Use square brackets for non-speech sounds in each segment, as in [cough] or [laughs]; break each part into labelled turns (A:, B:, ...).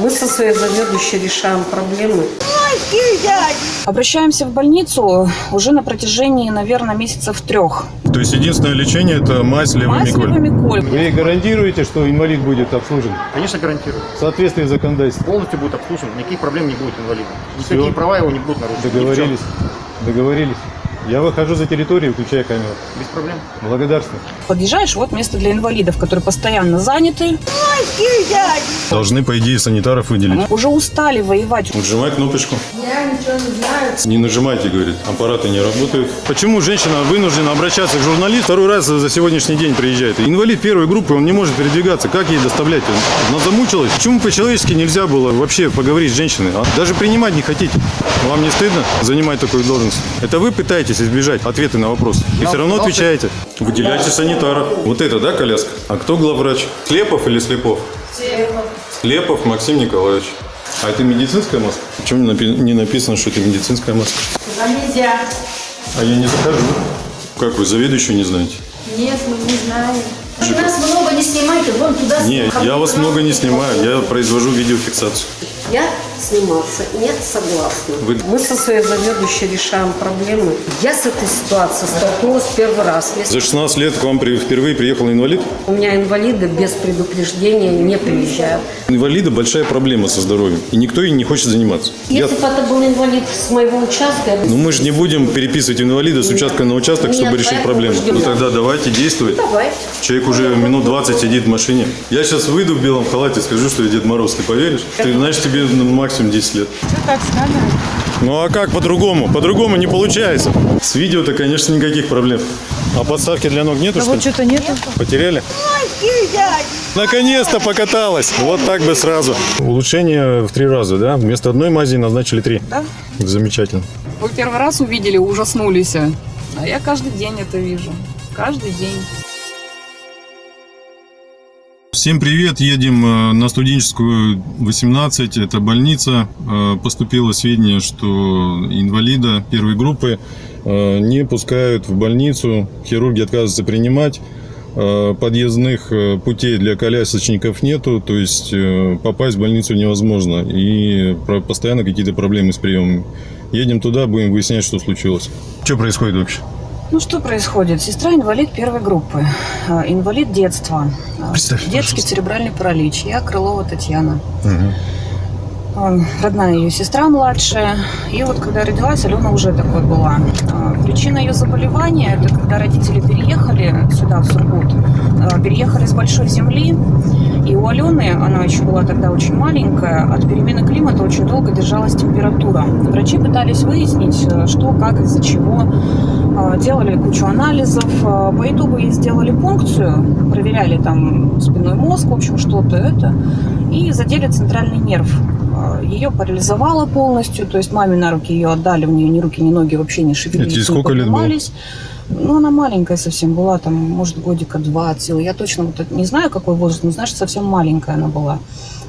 A: Мы со своей заведующей решаем проблемы.
B: Обращаемся в больницу уже на протяжении, наверное, месяцев трех.
C: То есть единственное лечение это мазь
B: Мазь
C: левомиколь.
B: левомиколь.
D: Вы гарантируете, что инвалид будет обслужен
E: Конечно, гарантирую.
D: в соответствии с законодательством?
E: Полностью будет обслужен, никаких проблем не будет инвалида.
D: Всё.
E: Никакие права его не будут нарушены.
D: Договорились? Договорились. Я выхожу за территорию, включая камеру.
E: Без проблем.
D: Благодарствую.
B: Подъезжаешь, вот место для инвалидов, которые постоянно заняты.
C: Должны, по идее, санитаров выделить.
B: Уже устали воевать.
C: Нажимай кнопочку. Я ничего не знаю. Не нажимайте, говорит. Аппараты не работают. Почему женщина вынуждена обращаться к журналисту? Второй раз за сегодняшний день приезжает. Инвалид первой группы, он не может передвигаться. Как ей доставлять? Она замучилась. Почему по-человечески нельзя было вообще поговорить с женщиной? а? Даже принимать не хотите. Вам не стыдно занимать такую должность? Это вы пытаетесь избежать ответы на вопросы. И все равно отвечаете. Выделяйте санитара. Вот это, да, коляска? А кто главврач? Слепов или Слепов? Слепов Максим Николаевич. А это медицинская маска? Почему не напи- не написано, что это медицинская маска?
F: Туда нельзя.
C: А я не захожу. Как вы, заведующую не знаете?
F: Нет, мы не знаем. Вы нас много не снимайте, вон туда
C: Нет, я вас много не снимаю, я произвожу видеофиксацию.
A: Я сниматься не согласна.
C: Вы-
A: Мы со своей заведующей решаем проблемы. Я с этой ситуацией столкнулась первый раз. Если
C: За 16 лет к вам при- впервые приехал инвалид?
A: у меня инвалиды без предупреждения не приезжают.
C: Инвалида большая проблема со здоровьем, и никто ей не хочет заниматься. Я-
A: Если бы это был инвалид с моего участка, я
C: Ну мы же не будем переписывать инвалида с участка на участок, чтобы
A: Нет,
C: решить
A: поэтому
C: проблему.
A: ждем.
C: Ну тогда давайте действовать.
A: Давай.
C: Человек уже минут 20 сидит в машине. Я сейчас выйду в белом халате, скажу, что я Дед Мороз, ты поверишь? Ты знаешь, тебе ну, максимум 10 лет. Ну а как по-другому? По-другому не получается. С видео-то, конечно, никаких проблем. А подставки для ног нету, что ли?
B: что-то нету.
C: Потеряли? Наконец-то покаталась. Вот так бы сразу. Улучшение в три раза, да? Вместо одной мази назначили три.
B: Да.
C: Замечательно.
G: Вы первый раз увидели, ужаснулись. А я каждый день это вижу. Каждый день.
C: Всем привет, едем э, на студенческую 18, это больница. Э, Поступило сведения, что инвалида первой группы э, не пускают в больницу, хирурги отказываются принимать. Подъездных путей для колясочников нету, то есть попасть в больницу невозможно. И постоянно какие-то проблемы с приемом. Едем туда, будем выяснять, что случилось. Что происходит вообще?
B: Ну что происходит? Сестра инвалид первой группы, э, инвалид детства, э,
C: Представь,
B: детский
C: пожалуйста.
B: церебральный паралич. Я Крылова Татьяна. Э, Родная ее сестра младшая. И вот когда родилась, Алена уже такой была. Причина ее заболевания – это когда родители переехали сюда, в Сургут. Переехали с большой земли. И у Алены, она еще была тогда очень маленькая, от перемены климата очень долго держалась температура. Врачи пытались выяснить, э, что, как, из-за чего. Э, Делали кучу анализов. Э, По итогу ей сделали пункцию, проверяли там спинной мозг, в общем, что-то это. И задели центральный нерв. Ее парализовало полностью, то есть маме на руки ее отдали, у нее ни руки, ни ноги вообще не шевелились, не
C: сколько лет было?
B: Ну, она маленькая совсем была, там, может, годика два от силы. Я точно вот не знаю, какой возраст, но, знаешь, совсем маленькая она была.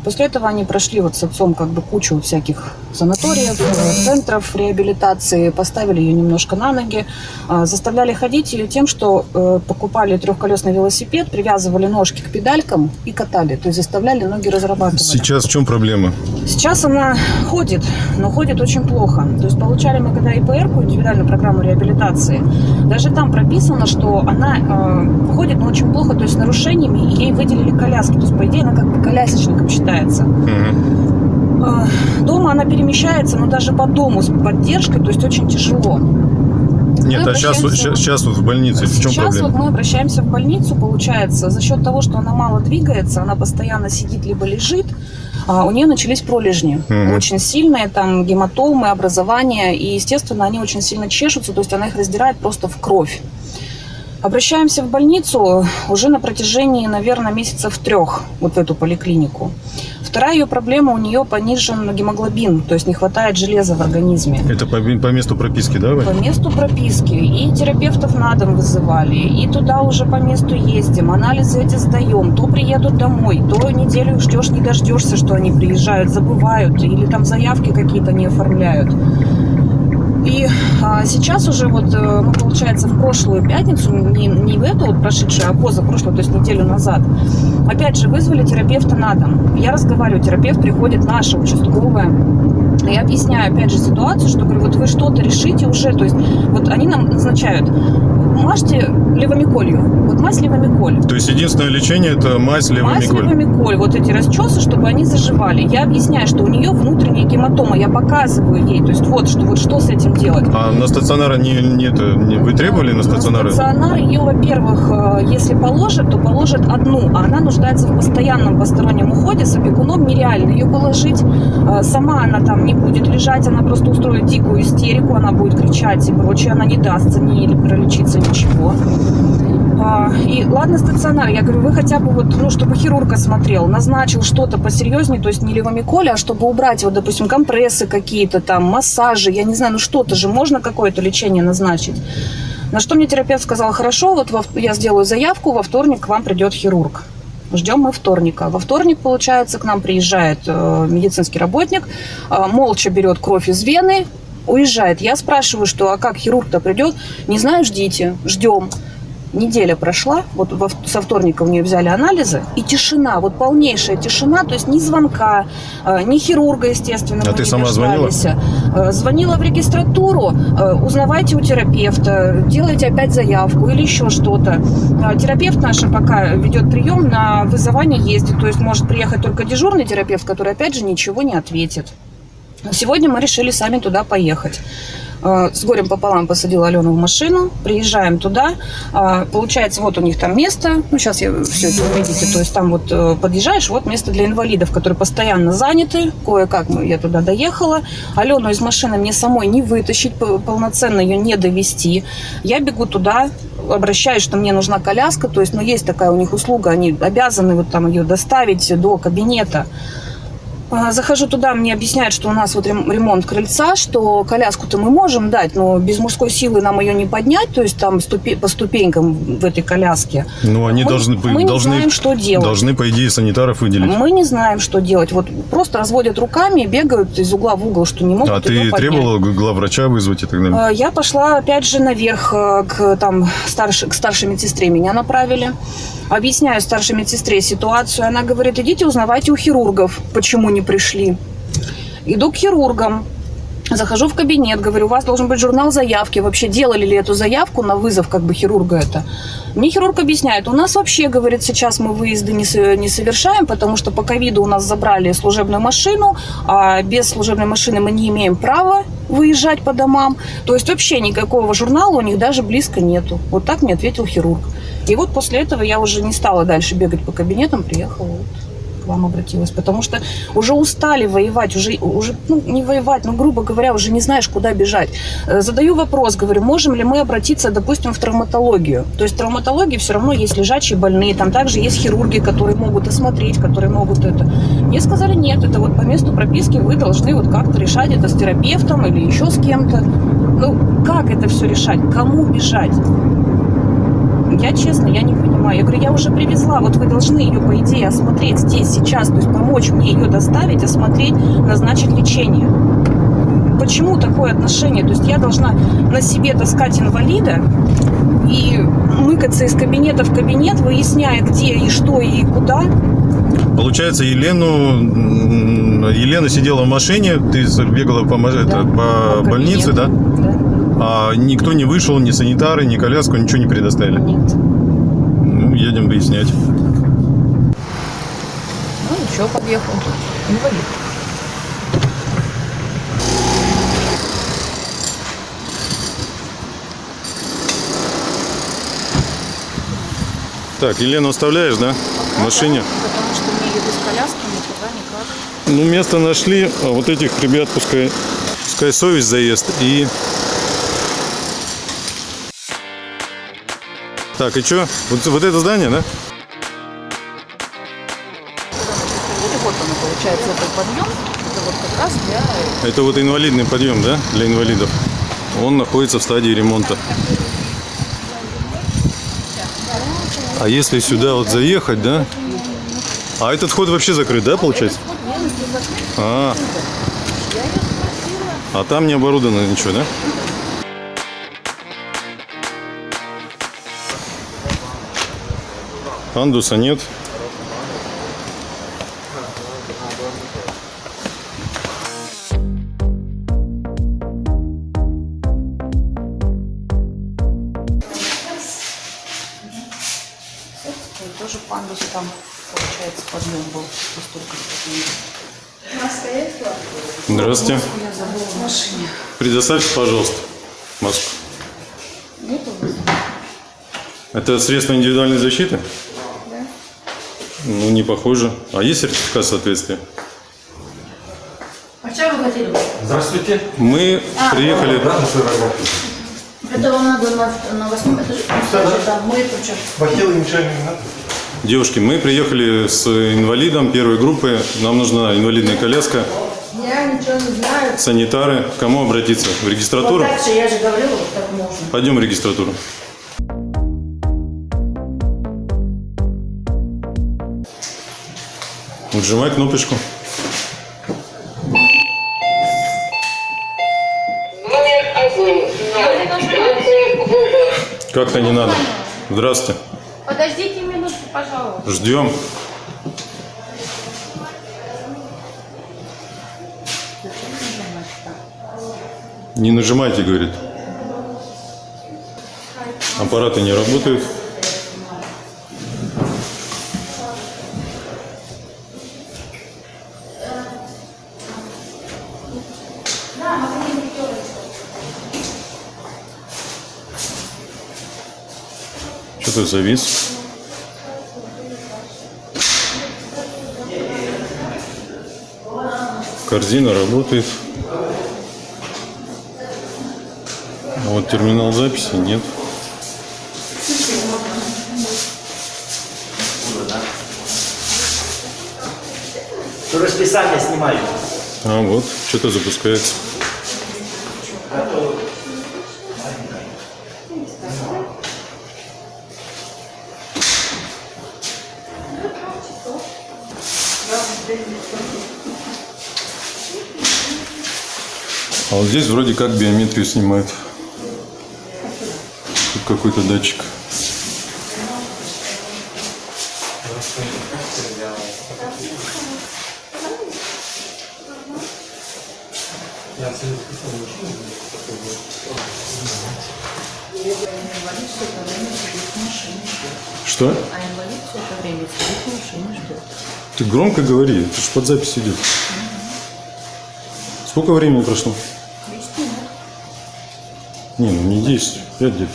B: После этого они прошли вот с отцом как бы кучу всяких санаториев, центров реабилитации, поставили ее немножко на ноги, э, заставляли ходить ее тем, что э, покупали трехколесный велосипед, привязывали ножки к педалькам и катали, то есть заставляли ноги разрабатывать.
C: Сейчас в чем проблема?
B: Сейчас она ходит, но ходит очень плохо. То есть получали мы когда ИПР, индивидуальную программу реабилитации, даже там прописано, что она э, ходит, но очень плохо, то есть с нарушениями, и ей выделили коляски. То есть, по идее, она как бы колясочником считается.
C: Мгм.
B: Э, Дома она перемещается, но даже по дому с поддержкой, то есть очень тяжело.
C: Нет,
B: Мы
C: а сейчас, сейчас, сейчас вот в больнице в чем
B: Сейчас
C: проблема?
B: вот мы обращаемся в больницу, получается, за счет того, что она мало двигается, она постоянно сидит либо лежит, а, у нее начались пролежни.
C: Мгм.
B: Очень сильные, там гематомы, образования, и, естественно, они очень сильно чешутся, то есть она их раздирает просто в кровь. Обращаемся в больницу уже на протяжении, наверное, месяцев трех, вот в эту поликлинику. Вторая ее проблема, у нее понижен гемоглобин, то есть не хватает железа в организме
C: Это по, по месту прописки, да? Вань?
B: по месту прописки. И терапевтов на дом вызывали, и туда уже по месту ездим, анализы эти сдаем. То приедут домой, то неделю ждешь, не дождешься, что они приезжают, забывают, или там заявки какие-то не оформляют. И а, сейчас уже вот, э, получается, в прошлую пятницу, не, не в эту вот прошедшую, а позапрошлую, то есть неделю назад, опять же вызвали терапевта на дом. Я разговариваю, терапевт приходит наша участковая. Я объясняю, опять же, ситуацию, что, говорю, вот вы что-то решите уже, то есть вот они нам назначают, мажьте левомиколью, вот мазь левомиколь.
C: То есть единственное лечение это мазь
B: Мазь
C: левомиколь.
B: левомиколь, вот эти расчесы, чтобы они заживали. Я объясняю, что у нее внутренняя гематома, я показываю ей, то есть вот, что, вот что с этим делать.
C: А на стационара не, не, не вы требовали на стационары?
B: На стационар ее, во-первых, э, если положат, то положат одну, а она нуждается в постоянном постороннем уходе. С опекуном нереально ее положить. Э, Сама она там не будет лежать, она просто устроит дикую истерику, она будет кричать и прочее, она не дастся ни пролечиться, ничего. А, И ладно, стационар, я говорю, вы хотя бы вот, ну, чтобы хирург осмотрел, назначил что-то посерьезнее, то есть не левомиколь, а чтобы убрать, вот, допустим, компрессы какие-то там, массажи, я не знаю, ну что-то же можно какое-то лечение назначить. На что мне терапевт сказал, хорошо, вот во- я сделаю заявку, во вторник к вам придет хирург. Ждем мы вторника. Во вторник, получается, к нам приезжает э, медицинский работник, э, молча берет кровь из вены, уезжает. Я спрашиваю, что, а как хирург-то придет? Не знаю, ждите, ждем. Неделя прошла, вот во- со вторника у нее взяли анализы, и тишина, вот полнейшая тишина, то есть ни звонка, э, ни хирурга, естественно.
C: А ты
B: не
C: сама звонила?
B: дождались. Э, Звонила в регистратуру, э, узнавайте у терапевта, делайте опять заявку или еще что-то. Терапевт наша пока ведет прием, на вызывание ездит, то есть может приехать только дежурный терапевт, который опять же ничего не ответит. Сегодня мы решили сами туда поехать. Э, С горем пополам посадила Алену в машину, приезжаем туда. А, Получается, вот у них там место. Ну, сейчас я все это увидите. То есть там вот э, подъезжаешь, вот место для инвалидов, которые постоянно заняты. Кое-как я туда доехала. Алену из машины мне самой не вытащить, полноценно ее не довести. Я бегу туда, обращаюсь, что мне нужна коляска. То есть, ну, есть такая у них услуга, они обязаны вот там ее доставить до кабинета. А, Захожу туда, мне объясняют, что у нас вот рем- ремонт крыльца, что коляску-то мы можем дать, но без мужской силы нам ее не поднять, то есть там ступе- по ступенькам в этой коляске.
C: Ну, они
B: Мы-
C: должны,
B: мы не
C: должны,
B: знаем, что делать.
C: должны, по идее, санитаров выделить.
B: Мы не знаем, что делать. Вот просто разводят руками, бегают из угла в угол, что не могут
C: А ты требовала главврача вызвать и так далее?
B: А, Я пошла опять же наверх э, к, там, старш- к старшей медсестре. Меня направили. Объясняю старшей медсестре ситуацию. Она говорит, идите узнавайте у хирургов, почему не пришли. Иду к хирургам. Захожу в кабинет, говорю, у вас должен быть журнал заявки. Вообще делали ли эту заявку на вызов как бы хирурга это? Мне хирург объясняет, у нас вообще, говорит, сейчас мы выезды не, не совершаем, потому что по ковиду у нас забрали служебную машину, а без служебной машины мы не имеем права выезжать по домам. То есть вообще никакого журнала у них даже близко нету. Вот так мне ответил хирург. И вот после этого я уже не стала дальше бегать по кабинетам, приехала вот вам обратилась, потому что уже устали воевать, уже, уже ну, не воевать, но, грубо говоря, уже не знаешь, куда бежать. Э, Задаю вопрос, говорю, можем ли мы обратиться, допустим, в травматологию? То есть в травматологии все равно есть лежачие больные, там также есть хирурги, которые могут осмотреть, которые могут это. Мне сказали, нет, это вот по месту прописки вы должны вот как-то решать это с терапевтом или еще с кем-то. Ну, как это все решать? Кому бежать? Я честно, я не понимаю. Я говорю, я уже привезла, вот вы должны ее, по идее, осмотреть здесь, сейчас, то есть помочь мне ее доставить, осмотреть, назначить лечение. Почему такое отношение? То есть я должна на себе таскать инвалида и мыкаться из кабинета в кабинет, выясняя, где и что и куда.
C: Получается, Елену, Елена сидела в машине, ты бегала по, ма- это, по
B: по
C: больнице, да?
B: Да.
C: А никто не вышел, ни санитары, ни коляску, ничего не предоставили.
B: Нет.
C: Ну, едем выяснять.
B: Ну, ничего, подъехал. Инвалид.
C: Так, Елену оставляешь, да? В машине?
B: Потому что мне еду с коляски никуда никак.
C: Ну, место нашли, а вот этих ребят пускай, пускай совесть заест и... Так, и что? Вот, вот это здание, да?
B: Вот оно, получается, этот подъем. Это вот как раз для...
C: Это вот инвалидный подъем, да, для инвалидов. Он находится в стадии ремонта. А если сюда вот заехать, да? А этот вход вообще закрыт, да, получается? А, а там не оборудовано ничего, да? Андуса нет.
B: Тоже пандус там, получается, подъем был.
C: Здравствуйте. Предоставьте, пожалуйста, маску. Это средство индивидуальной защиты? Да. Ну, не похоже. А есть сертификат соответствия?
F: А что вы хотели?
C: Здравствуйте. Мы приехали...
F: Это вам надо на, на восьмом этаже. Там мы тут что?
C: Девушки, мы приехали с инвалидом первой группы. Нам нужна инвалидная коляска.
F: Я ничего не знаю.
C: Санитары. К кому обратиться? В
F: Вот
C: регистратуру?
F: так же, я же говорила, вот так можно.
C: Пойдем в регистратуру. Нажимай кнопочку. Как-то не надо. Здравствуйте.
F: Подождите минутку, пожалуйста.
C: Ждем. Не нажимайте, говорит. Аппараты не работают. Что-то завис. Корзина работает. А вот терминал записи нет.
H: Расписание снимаю.
C: А вот, что-то запускается. А вот здесь вроде как биометрию снимают. Тут какой-то датчик. Что?
B: А инвалид все это время сидит в машине ждет.
C: Ты громко говори, это же под запись идет. Сколько времени прошло? Не, не 10, 5 где-то.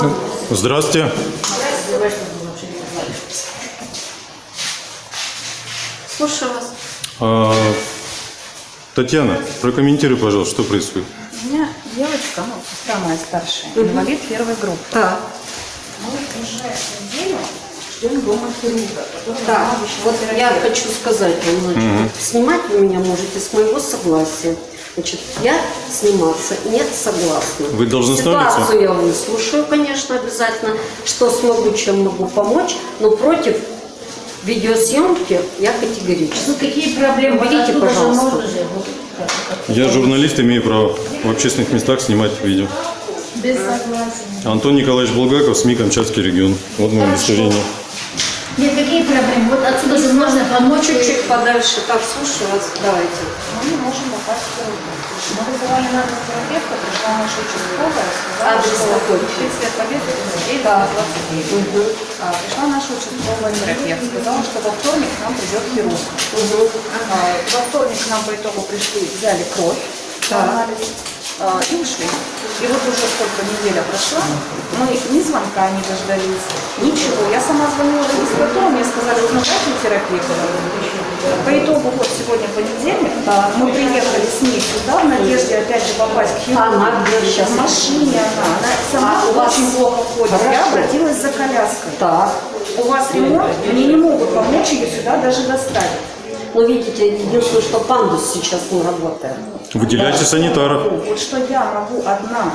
C: Ну, Здравствуйте.
A: Слушаю вас.
C: А, Татьяна, прокомментируй, пожалуйста, что происходит.
B: У меня девочка, ну, сестра моя старшая, инвалид первой группы.
A: Так,
B: Мы уже неделю ждем дома хирурга, который
A: так.
B: нам
A: Вот я хочу сказать вам, значит, снимать вы меня можете с моего согласия. Значит, я сниматься не согласна.
C: Вы должны
A: Ситуацию я выслушаю, конечно, обязательно, что смогу, чем могу помочь, но против видеосъемки я категорически.
F: Ну какие проблемы?
A: Уберите, пожалуйста.
C: Я журналист, имею право в общественных местах снимать видео.
F: Без согласия.
C: Антон Николаевич Булгаков, СМИ «Камчатский регион». Вот мое удостоверение.
F: Нет, какие проблемы? Вот отсюда же можно помочь.
A: Чуть-чуть подальше. Так, слушаю вас. Давайте.
B: Мы не можем попасть в. Мы вызывали нашего терапевта, пришла наша участковая, сказала, что
A: какой?
B: 30 лет победы, 39, 29. А, пришла наша участковая терапевт, сказала, что во вторник к нам придет хирург. А, во вторник к нам по итогу пришли, взяли кровь, анализ, а, и ушли. И вот уже сколько неделя прошла, мы ни звонка не дождались, ничего. Я сама звонила регистратуру, мне сказали, узнавайте терапевта. По итогу, вот сегодня понедельник, мы приехали с ней сюда в надежде опять же попасть к хирургу.
A: Она где сейчас?
B: В машине она, она сама
A: А, у вас-
B: очень плохо ходит. Я
A: Хорошо.
B: обратилась за коляской.
A: Так.
B: У вас ремонт, мне не могут помочь ее сюда даже доставить.
A: Но видите, единственное, что пандус сейчас не работает.
C: Выделяйте санитаров.
B: Вот что я могу одна.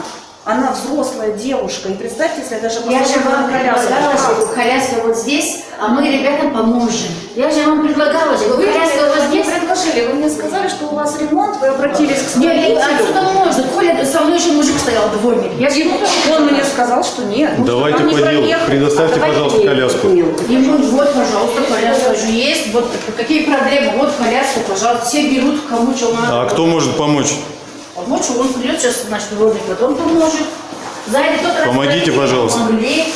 B: Она взрослая девушка. И представьте, если я даже
F: Я же вам предлагала коляска вот здесь, а мы ребятам поможем. Я же вам предлагала, же,
B: Вы
F: коляска у вас здесь.
B: предложили, вы мне сказали, что у вас ремонт, вы обратились к
F: Нет, отсюда
B: смотрителю.
F: можно. Коля со мной еще мужик стоял, дворник. Я же ему
B: Он мне сказал, что нет.
C: Давайте
B: он не
C: по делу. Предоставьте,
A: Давайте
C: пожалуйста, коляску.
F: Ему вот, пожалуйста, коляска же есть. Вот какие проблемы? Вот коляска, пожалуйста. Все берут, кому что надо.
C: А кто может помочь?
F: Помочь, он придет сейчас, значит, дворник, потом поможет. Сзади тот
C: Помогите, пожалуйста.
F: Помогли.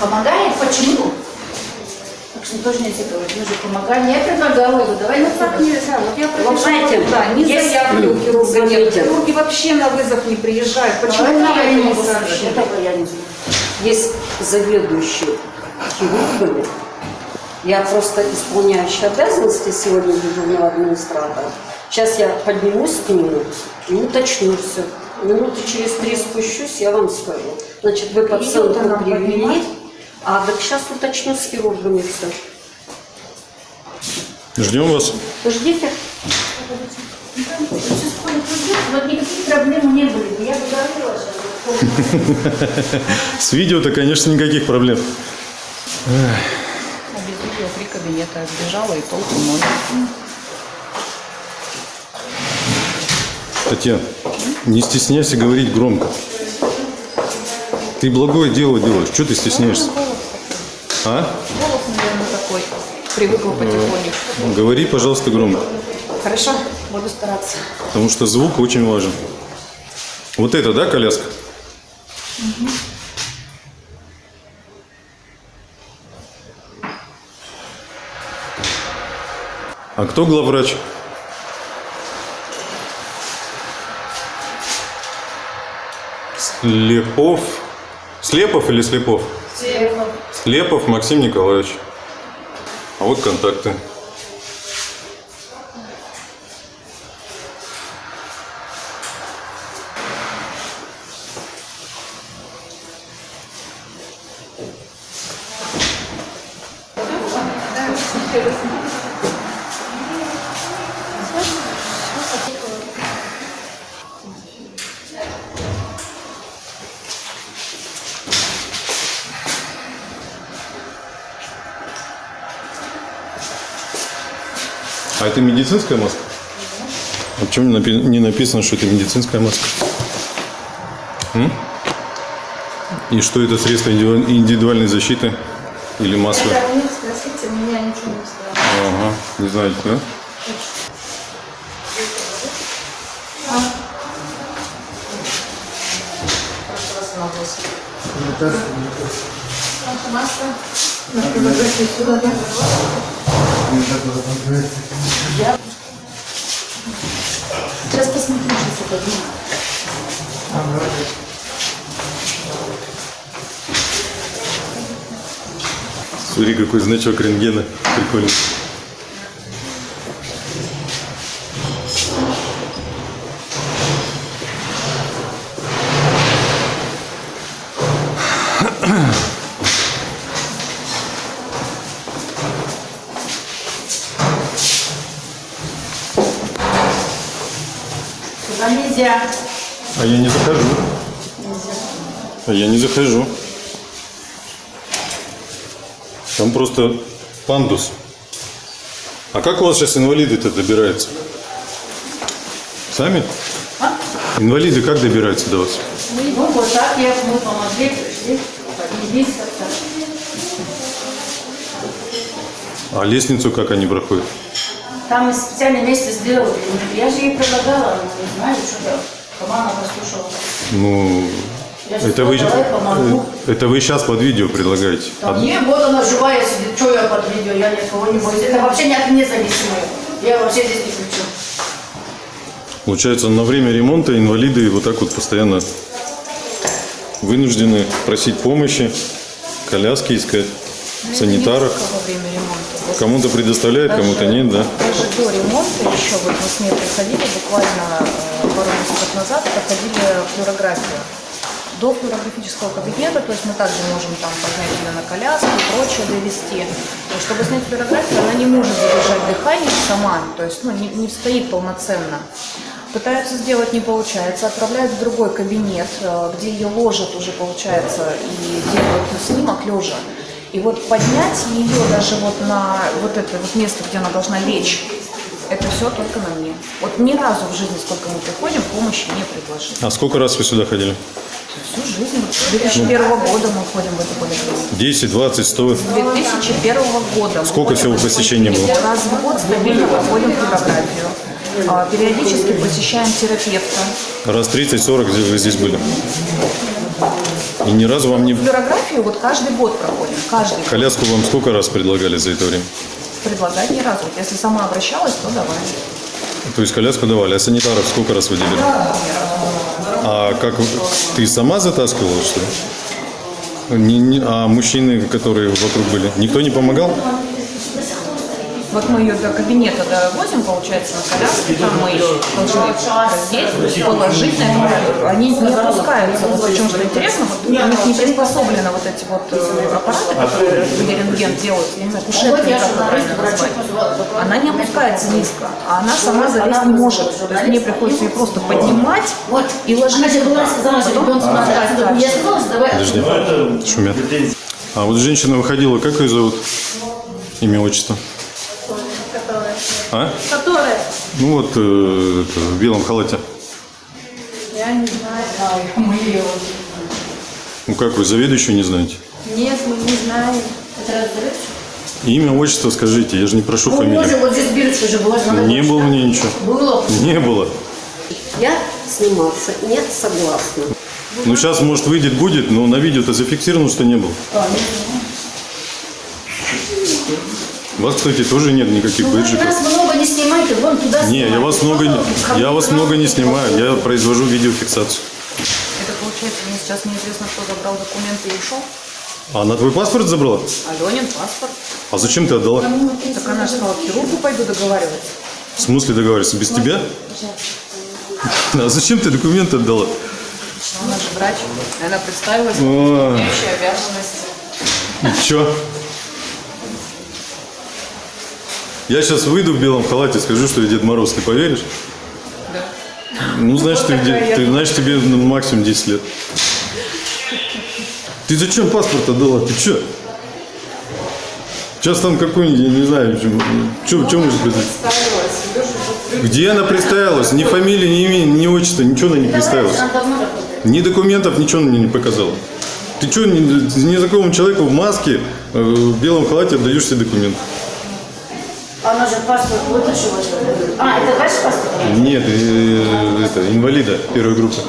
F: Помогает? Почему? Так что тоже нельзя говорить. Мы же помогали. Я предлагала его. Давай
B: Ну
F: на
B: так нельзя. Вот я
A: Вот знаете,
B: да, не
A: есть
B: заявлю хирурга, нет. Хирурги вообще на вызов не приезжают. Почему
F: Почему
B: я не
F: не знаю.
A: Есть заведующий хирургами. Я просто исполняющая обязанности сегодня дежурного администратора. Сейчас я поднимусь к нему и уточню все. Минуты через три спущусь, я вам скажу. Значит, вы
B: она
A: привели,
B: поднимать?
A: а так сейчас уточню с хирургами все.
C: Ждем вас.
A: Ждите.
F: Сейчас Коля придет, вот никаких проблем не были. бы. Я бы говорила сейчас.
C: С видео-то, конечно, никаких проблем.
B: А без видео три кабинета сбежала и толку ноль.
C: Татьяна, не стесняйся говорить громко. Ты благое дело делаешь. Что ты стесняешься? А?
B: Голос, наверное, такой. Привыкла потихонечку.
C: Говори, пожалуйста, громко.
B: Хорошо, буду стараться.
C: Потому что звук очень важен. Вот это, да, коляска? А кто главврач? Слепов. Слепов или Слепов? Слепов Максим Николаевич. А вот контакты. Медицинская маска? А почему не напи- не написано, что это медицинская маска? М? И что это средство индивидуаль- индивидуальной защиты или маска?
F: Это у них спросите, меня ничего не сказала.
C: Ага, не знаете, да?
F: Маска. Фотографии сюда, да? Сейчас посмотрим, сейчас я подниму.
C: Смотри, какой значок рентгена. Прикольно. А захожу. Там просто пандус. А как у вас сейчас инвалиды-то добираются? Сами? Инвалиды как добираются до вас?
F: Ну, вот так я, мы помогли, пришли, поднялись.
C: А лестницу как они проходят?
F: Там специальное место сделали. Я же ей предлагала, она не знаю, что делать. Команда послушала.
C: Ну, это вы,
F: помогу.
C: это вы сейчас под видео предлагаете.
F: Там не, вот она живая сидит, что я под видео, я никого не боюсь. Это вообще не от меня зависимое. Я вообще здесь не чем.
C: Получается, на время ремонта инвалиды вот так вот постоянно вынуждены просить помощи, коляски искать, санитаров.
B: Время ремонта. Вот
C: Кому-то предоставляют, кому-то нет, да?
B: Даже до ремонта еще, вот мы с ней приходили буквально э, пару месяцев назад, проходили флюорографию. До флюорографического кабинета, то есть мы также можем там поднять ее на коляску и прочее довести. Чтобы снять флюорографию, она не может задержать дыхание сама, то есть ну, не, не стоит полноценно. Пытаются сделать, не получается, отправляют в другой кабинет, э, где ее ложат уже, получается, и делают снимок лежа. И вот поднять ее даже вот на вот это вот место, где она должна лечь, Это все только на мне. Вот ни разу в жизни, сколько мы приходим, помощи не предложили.
C: А сколько раз вы сюда ходили?
B: Всю жизнь. С 2001 года мы ходим в эту поликлинику.
C: 10, 20, 100?
B: С 2001 года.
C: Сколько всего посещений было?
B: Раз в год стабильно проходим флюорографию. А, Периодически посещаем терапевта.
C: Раз 30-40 здесь- вы здесь были. И ни разу вам не...
B: Флюорографию вот каждый год проходим. Каждый год.
C: Коляску вам сколько раз предлагали за это время?
B: Предлагать ни разу. Если сама обращалась, то давай.
C: То есть коляску давали, а санитаров сколько раз выделили? А как ты сама затаскивала, что ли? А мужчины, которые вокруг были, никто не помогал?
B: Вот мы ее до кабинета довозим, получается, на коляске, там мы ее должны раздеть, положить на это. Они не опускаются. Вот причем, что интересно, вот у них не приспособлены вот эти вот э, аппараты, которые рентген делают, я не знаю, кушетка, как правильно назвать. Она не опускается низко, а она сама залезть не может. То есть мне приходится ее просто поднимать и ложить. Потом
C: шумят. А вот женщина выходила, как ее зовут? Имя, отчество? А?
F: Которая?
C: Ну вот, э, это, в белом халате.
F: Я не знаю. Мы ее.
C: Ну как вы, заведующую не знаете?
F: Нет, мы не знаем. Это
C: Имя, отчество скажите, я же не прошу
F: Ну,
C: фамилию.
F: вот здесь бирочка же была.
C: Не было мне ничего.
F: Было.
C: Не было.
A: Я сниматься не согласна.
C: Ну сейчас, может, выйдет, будет, но на видео-то зафиксировано, что не было. Вас, кстати, тоже нет никаких
F: Ну,
C: бейджиков.
F: нас много не снимайте, вон туда
C: Не, я
F: снимайте.
C: вас много, не- я вас много не снимаю, я произвожу видеофиксацию.
B: Это получается, мне сейчас неизвестно, кто забрал документы и ушел.
C: А она твой паспорт забрала?
B: Аленин паспорт.
C: А зачем ты отдала?
B: Так она же сказала, к хирургу пойду договариваться.
C: В смысле договариваться? Без тебя? А зачем ты документы отдала?
B: Она же врач. Она представилась,
C: О.
B: имеющая обязанности.
C: И чё? Я сейчас выйду в белом халате, скажу, что я Дед Мороз, ты поверишь?
B: Да.
C: Ну, знаешь,
B: Вот
C: ты, ты знаешь, тебе максимум 10 лет. Ты зачем паспорт отдала? Ты чё? Сейчас там какой-нибудь, я не знаю, что, что может быть? Где она представилась? Ни фамилии, ни имени, ни отчества, ничего она не представилась.
F: Она.
C: Ни документов, ничего мне не показала. Ты что, незнакомому человеку в маске, э, в белом халате отдаешь все документы?
F: Она же паспорт вытащила. А, это ваш паспорт?
C: Нет, э, это инвалида первой группы.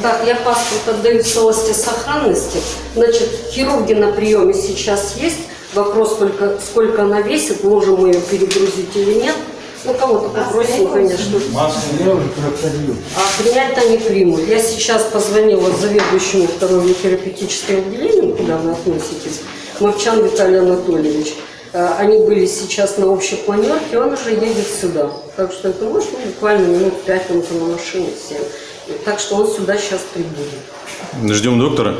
A: Так, я паспорт отдаю в целости сохранности. Значит, хирурги на приеме сейчас есть. Вопрос только, сколько она весит, можем мы ее перегрузить или нет. Ну, кого-то попросим, конечно. А принять-то не примут. Я сейчас позвонила заведующему второму терапевтическому отделению, куда вы относитесь, Мовчан Виталий Анатольевич. Э, Они были сейчас на общей планерке, он уже едет сюда. Так что это может ну, буквально минут пять, он там на машине 7. Так что он сюда сейчас прибудет.
C: Ждем доктора.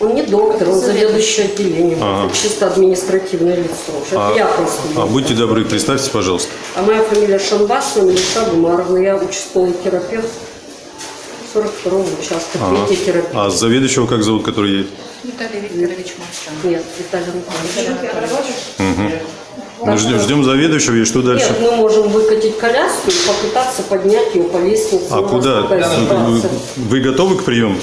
A: Он не доктор, он заведующий отделением.
C: Ага.
A: Чисто административное лицо.
C: А,
A: я просто.
C: а будьте добры, представьте, пожалуйста.
A: А моя фамилия Шамбасова, Милиша Гумаровна. Я участковый терапевт 42-го участка,
C: Ага.
A: терапевт.
C: А заведующего как зовут, который едет?
B: Виталий Викторович Мовчан.
A: Нет, Виталий Анатольевич.
C: Мы ждем, ждем заведующего и что дальше?
A: Нет, мы можем выкатить коляску и попытаться поднять ее по лестнице.
C: А куда? Вы, готовы к приему?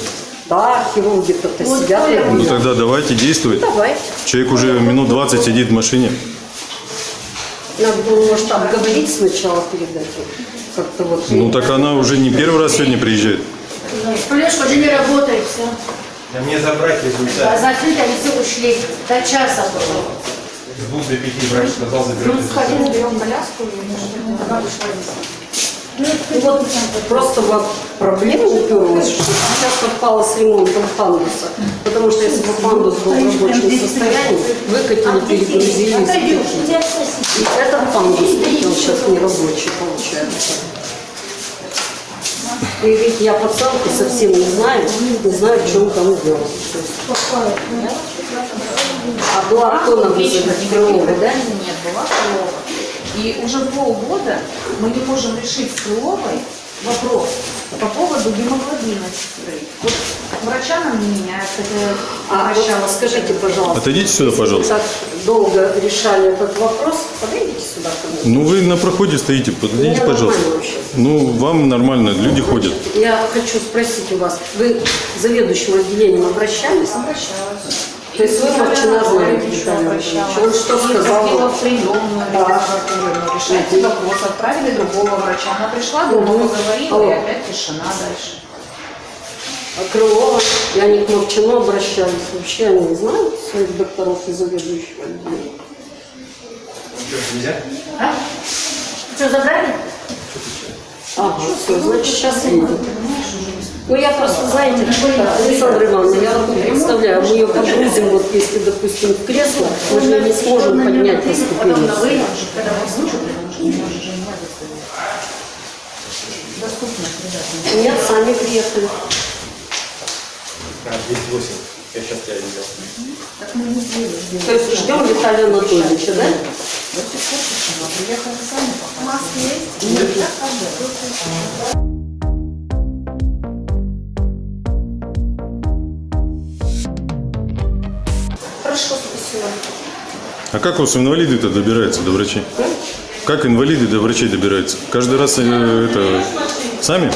A: Да, хирурги-то сидят. я
C: Ну
A: говорю,
C: тогда давайте действовать.
A: Давайте.
C: Человек уже минут 20 сидит в машине.
A: Надо было, может, обговорить сначала перед этим. Как-то вот.
C: Ну так она уже не первый раз сегодня приезжает.
F: Флешка уже не работает, все.
H: Да мне забрать
F: А
H: результат.
F: закрыто, они все ушли. До часа было.
H: С двух до пяти врач сказал заберет
B: Ну, сходи, заберем коляску и она вышла
A: Ну, вот просто вот проблема уперлась, что сейчас попала с ремонтом пандуса. Потому что если бы пандус был в рабочем состоянии, выкатили, перегрузили. и этот пандус сейчас не рабочий получается. И ведь я пациентку совсем не знаю, не знаю, в чем там дело. А была кто нам вызывать? Крылова, да?
B: Нет, была Крылова. И уже полгода мы не можем решить с Крыловой
F: Вопрос по поводу гемоглобина сестры. Вот врача нам не меняют, хотя
A: А вот
F: обращалась.
A: скажите, пожалуйста.
C: Отойдите сюда, пожалуйста.
A: так долго решали этот вопрос, подойдите сюда ко мне.
C: Ну вы на проходе стоите, подойдите,
A: Мне
C: пожалуйста. Ну, вам нормально, люди ходят.
A: Я хочу спросить у вас, вы к заведующему отделением обращались?
F: Обращалась.
A: То есть вы. Иванович. Он что сказал?
F: ходила в приемную
A: Да.
F: регистратурную. Решайте вопрос. Отправили другого врача. Она пришла, долго
A: Мгм.
F: поговорила,
A: Алло.
F: и опять тишина дальше.
A: А Крылова, и они к Мовчану обращались. Вообще они знают своих докторов и заведующего отделения?
H: Нельзя?
F: А? Что, забрали?
A: Ага, все, значит, сейчас едет. Ну, я просто, знаете, Александра Ивановна, я вот представляю, мы ее погрузим, вот если, допустим, в кресло, мы же ее не сможем поднять
F: на
A: ступени. Нет, сами приехали.
H: А, 208. Я сейчас тебя видел.
F: Так мы не сделали.
A: То есть ждем Виталия Анатольевича, да?
F: До сих пор тишина. Приехали сами пока. Маски есть? Нет.
A: Хорошо, спасибо.
C: А как у вас инвалиды-то добираются до врачей? Как инвалиды до врачей добираются? Каждый раз э, это сами?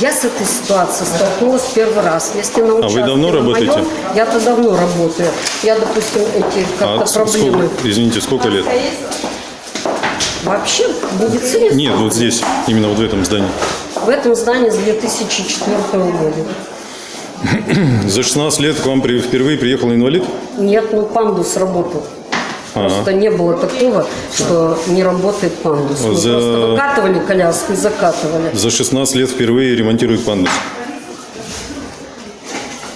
A: Я с этой ситуацией столкнулась первый раз. Если на
C: А давно
A: на моем,
C: работаете?
A: Я-то давно работаю. Я, допустим, эти как-то
C: А
A: проблемы.
C: сколько, извините, сколько лет?
A: Вообще в медицине
C: Нет, вот здесь, именно вот в этом здании.
A: В этом здании с 2004 года.
C: За 16 лет к вам при- впервые приехал инвалид?
A: Нет, ну пандус работал.
C: Ага.
A: Просто не было такого, что не работает пандус. Мы
C: За-
A: просто выкатывали коляску и закатывали.
C: За 16 лет впервые ремонтирует пандус.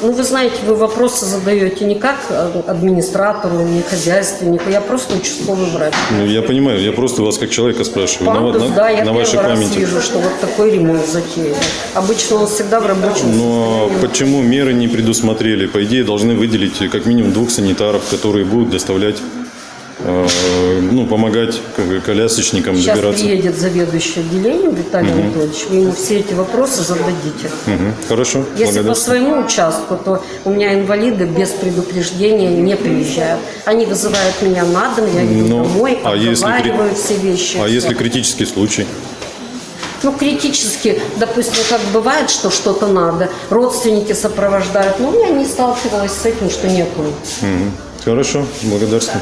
A: Ну, вы знаете, вы вопросы задаете не как э, администратору, не хозяйственнику. Я просто участковый врач.
C: Ну, я понимаю, я просто вас как человека спрашиваю. На,
A: Пандус,
C: на-
A: да, я
C: на вашей
A: раз
C: памяти.
A: вижу, что вот такой ремонт затеяли. Обычно он всегда в рабочем
C: Но
A: состоянии.
C: почему меры не предусмотрели? По идее, должны выделить как минимум двух санитаров, которые будут доставлять, ну, помогать колясочникам
A: Сейчас
C: добираться.
A: приедет заведующий отделением Виталий Анатольевич, вы ему все эти вопросы зададите.
C: Мгм. Хорошо,
A: Если по своему участку, то у меня инвалиды без предупреждения не приезжают. Они вызывают меня на дом, я иду
C: Ну,
A: домой,
C: а если
A: все вещи.
C: А
A: всё.
C: если критический случай?
A: Ну, критически, допустим, как бывает, что что-то надо, родственники сопровождают. Но я не сталкивалась с этим, что некому.
C: Мгм. Хорошо, благодарствую.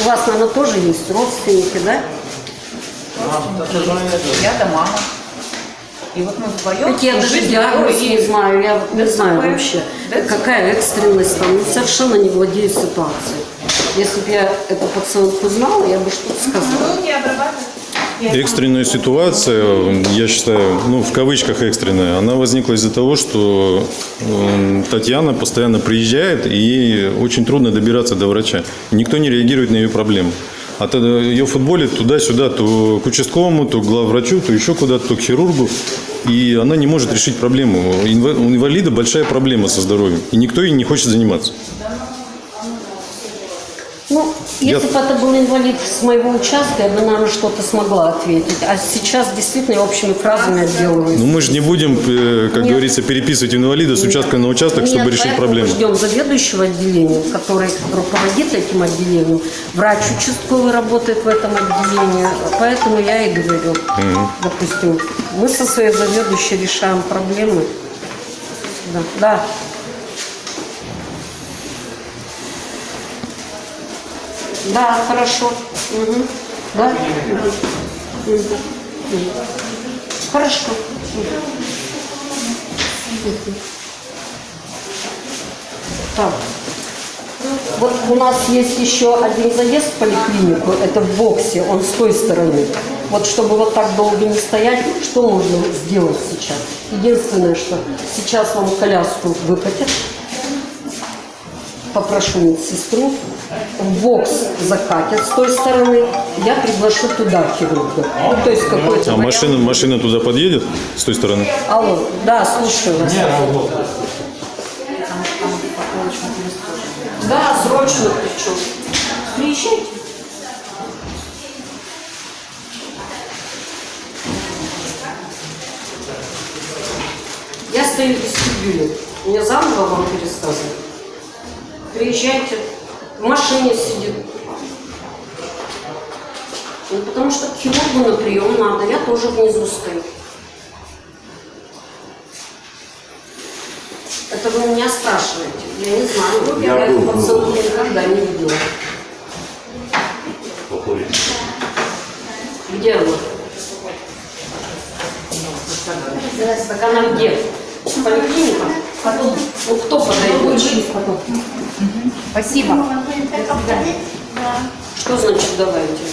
A: У вас, наверное, тоже есть родственники, да?
F: Я да мама. И вот мы вдвоем...
A: Я даже диагноз не знаю, я вот не знаю вообще, какая экстренность там, Ну, совершенно не владею ситуацией. Если бы я эту пациентку знала, я бы что-то сказала.
F: Руки обрабатывать.
C: Экстренная ситуация, я считаю, ну, в кавычках экстренная, она возникла из-за того, что э, Татьяна постоянно приезжает, и ей очень трудно добираться до врача. Никто не реагирует на ее проблемы. А тогда ее футболит туда-сюда, то к участковому, то к главврачу, то еще куда-то, то к хирургу. И она не может решить проблему. У инвалида большая проблема со здоровьем. И никто ей не хочет заниматься.
A: Ну, если бы это был инвалид с моего участка, я бы, наверное, что-то смогла ответить. А сейчас действительно я общими фразами отделываюсь.
C: Но мы же не будем, э, как
A: Нет.
C: говорится, переписывать инвалида с участка на участок, чтобы
A: Нет,
C: решить
A: поэтому
C: проблему.
A: Мы ждем заведующего отделением, который руководит этим отделением. Врач участковый работает в этом отделении. Поэтому я и говорю, допустим, мы со своей заведующей решаем проблемы. Да. да. Да, хорошо. Мгм. Да? Хорошо. Так. Вот у нас есть еще один заезд в поликлинику, это в боксе, он с той стороны. Вот чтобы вот так долго не стоять, что можно сделать сейчас? Единственное, что сейчас вам коляску выкатят, попрошу медсестру, в бокс закатят с той стороны, я приглашу туда хирурга. Ну, то есть ну, какой-то...
C: А машина, машина туда подъедет с той стороны?
A: Алло, да, слушаю вас. Нет, да, срочно причем. Приезжайте. Я стою в вестибюле. Мне заново вам пересказывать? Приезжайте. В машине сидит. Ну, потому что к хирургу на прием надо. Я тоже внизу стою. Это вы меня спрашиваете. Я не знаю. Я, эту пацанку никогда не видела. Где она? Так она где? Потом. Кто подойдет?
F: Спасибо.
A: Что значит давайте?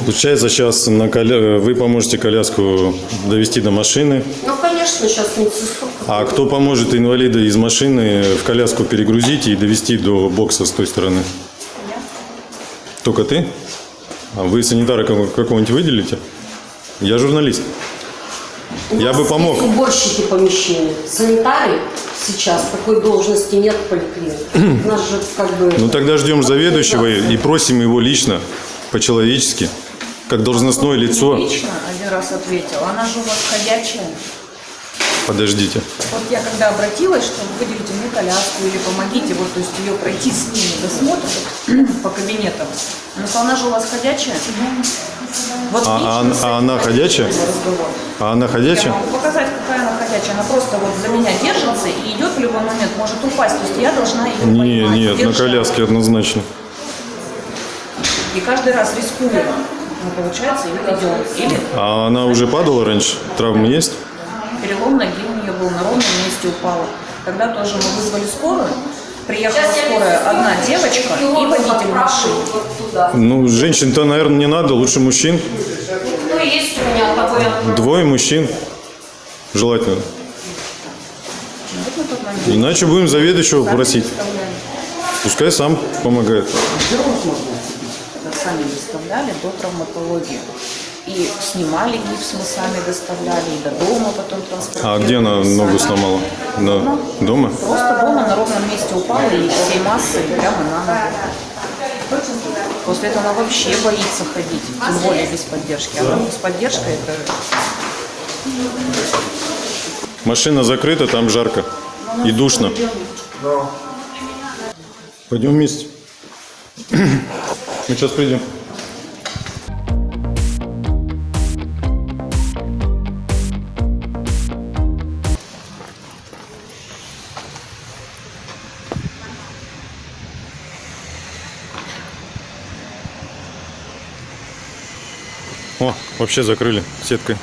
C: Получается, сейчас на коля- вы поможете коляску довести до машины.
A: Ну, конечно, сейчас медсестра.
C: А кто поможет инвалида из машины в коляску перегрузить и довести до бокса с той стороны? Только ты? А вы санитара кого- какого-нибудь выделите? Я журналист.
A: У
C: Я бы помог.
A: уборщики помещения. Санитарий сейчас такой должности нет в поликлинике. [clears throat] Нас же как бы...
C: Ну тогда ждем заведующего и просим его лично, по-человечески, как должностное лицо.
B: Лично один раз ответила. Она же у вас ходячая.
C: Подождите.
B: Вот я когда обратилась, что выделите мне коляску или помогите, вот, то есть ее пройти с ними досмотр [clears throat] по кабинетам. Она сказала, она же у вас ходячая. Вот
C: А- а- а она ходячая? А она
B: Я
C: ходячая?
B: могу показать, какая она ходячая. Она просто вот за меня держится и идет в любой момент, может упасть. То есть я должна ее
C: Не,
B: поймать,
C: нет, на коляске однозначно.
B: И каждый раз рискуя, ну, получается, ее ведем. Или
C: А она уже падала раньше? Травмы есть?
B: Перелом ноги у нее был, на ровном месте упала. Тогда тоже мы вызвали скорую. Приехала скорая одна девочка и водитель машины.
C: Ну, женщин-то, наверное, не надо, лучше мужчин.
A: Ну, есть у меня такой.
C: Двое мужчин. Желательно. Иначе будем заведующего просить. Пускай сам помогает.
B: Сами доставляли до травматологии. И снимали гипс, мы сами доставляли, и до дома потом транспортировали.
C: А где она ногу сломала? На... Дома?
B: Просто дома на ровном месте упала и всей массой прямо на ногу. После этого она вообще боится ходить, тем более без поддержки. А с поддержкой это
C: Машина закрыта, там жарко. И душно. Пойдем вместе. [clears throat] Мы сейчас придем. Вообще закрыли сеткой.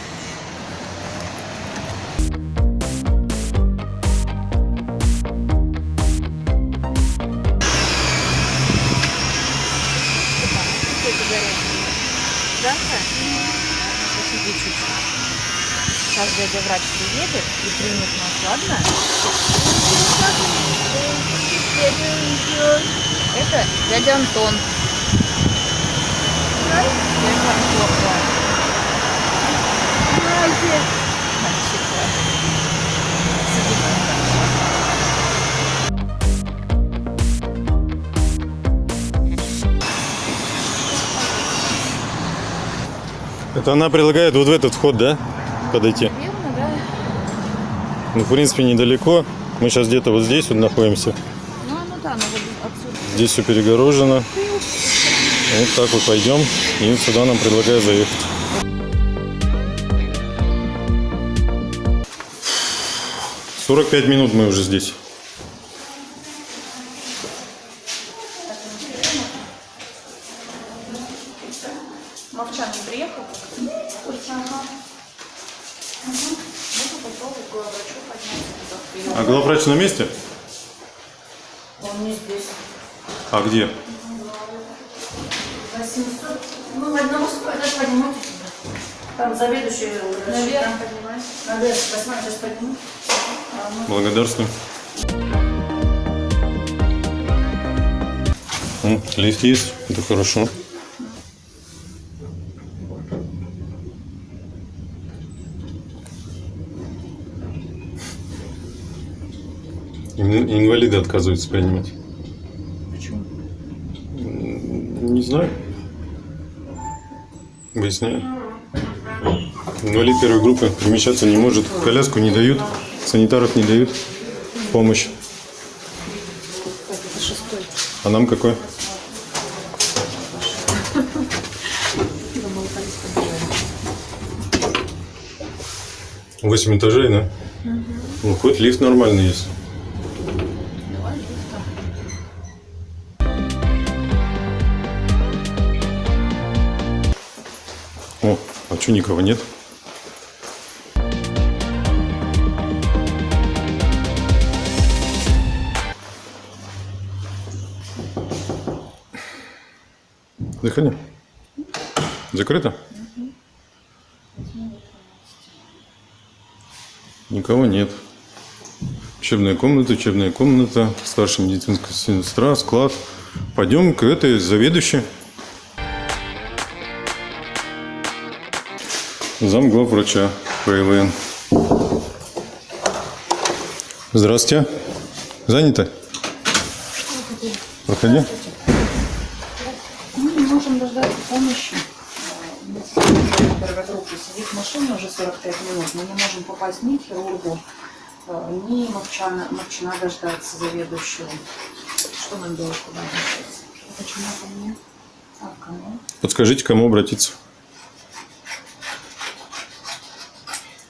B: Сейчас дядя врач приедет и примет нас, ладно? Это дядя Антон. Дядя Антон. Там.
C: Это она предлагает вот в этот вход, да? Подойти.
B: Верно, да?
C: Ну, в принципе, недалеко. Мы сейчас где-то вот здесь вот находимся.
B: Ну, ну да, вот отсюда.
C: Здесь все перегорожено. Вот так вот пойдем. И сюда нам предлагают заехать. Сорок пять минут мы уже здесь.
B: Мовчан не приехал?
C: А главврач на месте?
A: Он не здесь.
C: А где?
A: 800. Ну, в одного спать, поднимайте. Там заведующий. Наверх поднимай. Наверх, восьмой сейчас подниму.
C: Благодарствую. М, Лифт есть, это хорошо. Ин- Инвалиды отказываются принимать.
B: Почему?
C: Не знаю. Выясняю. Инвалид первой группы перемещаться не может. Коляску не дают. Санитаров не дают. Помощь. А нам какой? Восемь этажей, да? Ну, хоть лифт нормальный есть. О, а что никого нет? Заходи. Закрыто? Никого нет. Учебная комната, учебная комната, старшая медицинская сестра, склад. Пойдем к этой заведующей. Зам главврача ПВН. Здравствуйте. Занято? Проходи.
B: Мы не можем дождаться помощи. Первой группы сидит в машине уже 45 минут. Мы не можем попасть ни к хирургу, э, ни Мовчана, Мовчана дождаться заведующего. Что нам делать, куда обращаться? Почему ко мне? А к кому?
C: Подскажите, к кому обратиться.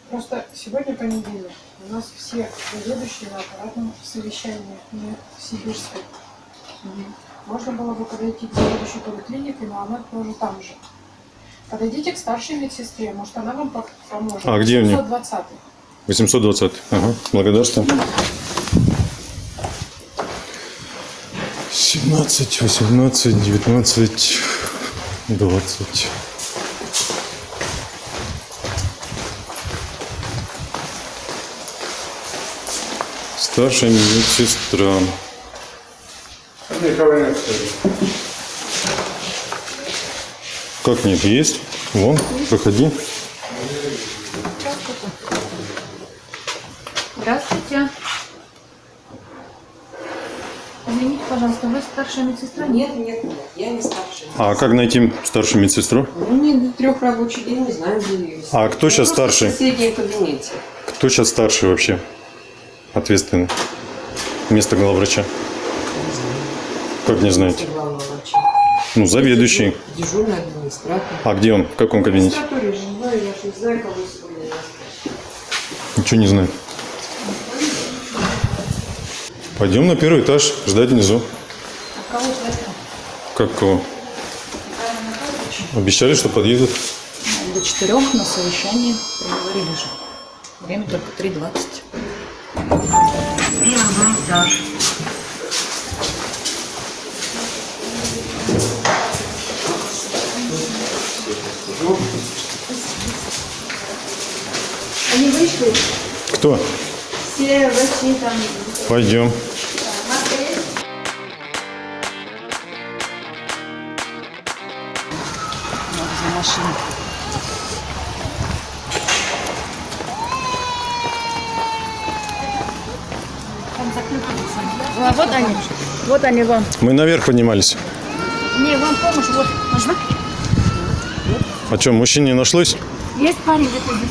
I: Просто сегодня понедельник. У нас все заведующие на аппаратном совещании, не в Сибирской. Можно было бы подойти к заведующей поликлиникой, но она тоже там же. Подойдите к старшей медсестре, может она вам по- поможет.
C: А где мне?
I: 720
C: 820. Ага, благодарствую. 17, 18, 19, 20. Старшая медсестра. Как нет? Есть? Вон, проходи.
F: Здравствуйте. Извините, пожалуйста, вы старшая медсестра? Нет.
A: Нет, нет, я не старшая.
C: А как найти старшую медсестру?
A: Ну, не до трех рабочих дней, не знаю, где ее.
C: А кто сейчас
A: Просто
C: старший?
A: В соседнем кабинете.
C: Кто сейчас старший вообще? Ответственный. Вместо главврача. Как не знаете? Ну, заведующий.
A: Дежурный администратор.
C: А где он? В каком кабинете?
A: Администратор, я же не знаю, я же не знаю, кого сегодня я
C: Ничего не знаю. Пойдем на первый этаж, ждать внизу.
B: Кого ждать?
C: Как кого? Обещали, что подъедут.
B: До четырех на совещании приговорили же. Время только 3.20.
F: Они вышли,
C: Кто?
F: все врачи там.
C: Пойдем.
F: А, вот они. Вот они вам.
C: Мы наверх поднимались.
F: Помощь. Вот. Нужна?
C: А что, мужчин не нашлось?
F: Есть парень где-то здесь.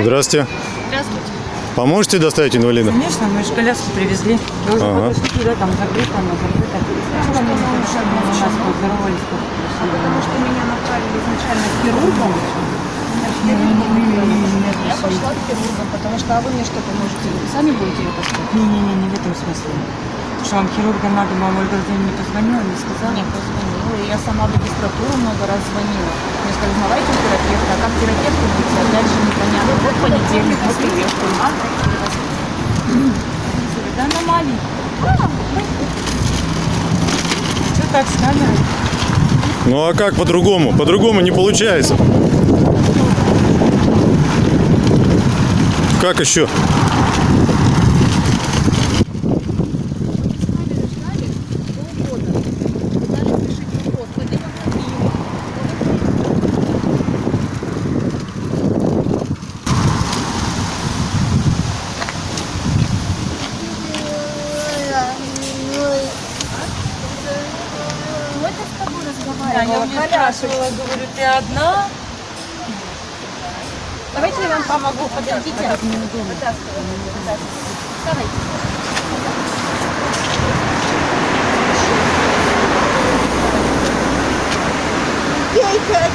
C: Здрасте.
F: Здравствуйте.
C: Поможете доставить инвалида?
J: Конечно, мы же коляску привезли. Мы уже
C: Ага.
J: подошли туда, там закрыто, но закрыто. Что мы нас поздоровались?
B: Потому что меня направили изначально к хирургу. Я пошла к хирургу, потому что а вы мне что поможете? Сами будете это что?
J: Не-не-не, не в этом смысле. Что вам хирурга надо, мама Ольга Владимировна не позвонила, не сказала.
B: Не позвонила. и Я сама в регистратуру много раз звонила. Мне сказали, узнавайте терапевта. А как терапевту быть? Опять же непонятно. Вот понедельник, мы приехали. А? Да аномалий.
J: Что так с камерой?
C: Ну а как по-другому? По-другому не получается. Как еще?
J: Ты одна?
F: Давайте я вам помогу. Вытаскивай. Давайте.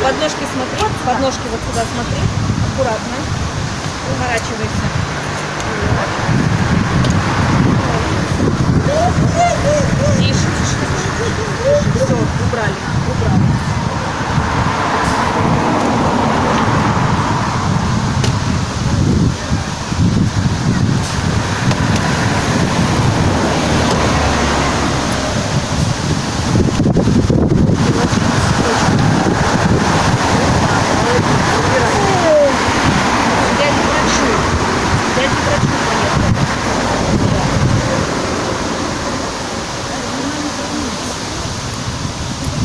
J: Подножки смотри, подножки вот сюда смотри, аккуратно, уворачивайся. Тише, тише, тише. Все, убрали, убрали. Дядя врачу. Дядя врачу поехали.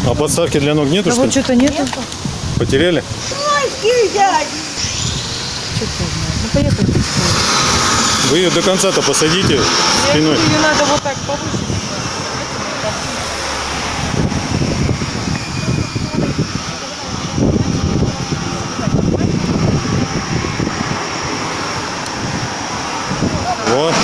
C: А подставки для ног нету,
J: Да
C: что
J: вот что-то нету.
C: Потеряли?
J: Ну поехали.
C: Вы ее до конца-то посадите спиной.
J: Ее надо вот так повыше.
C: Вот.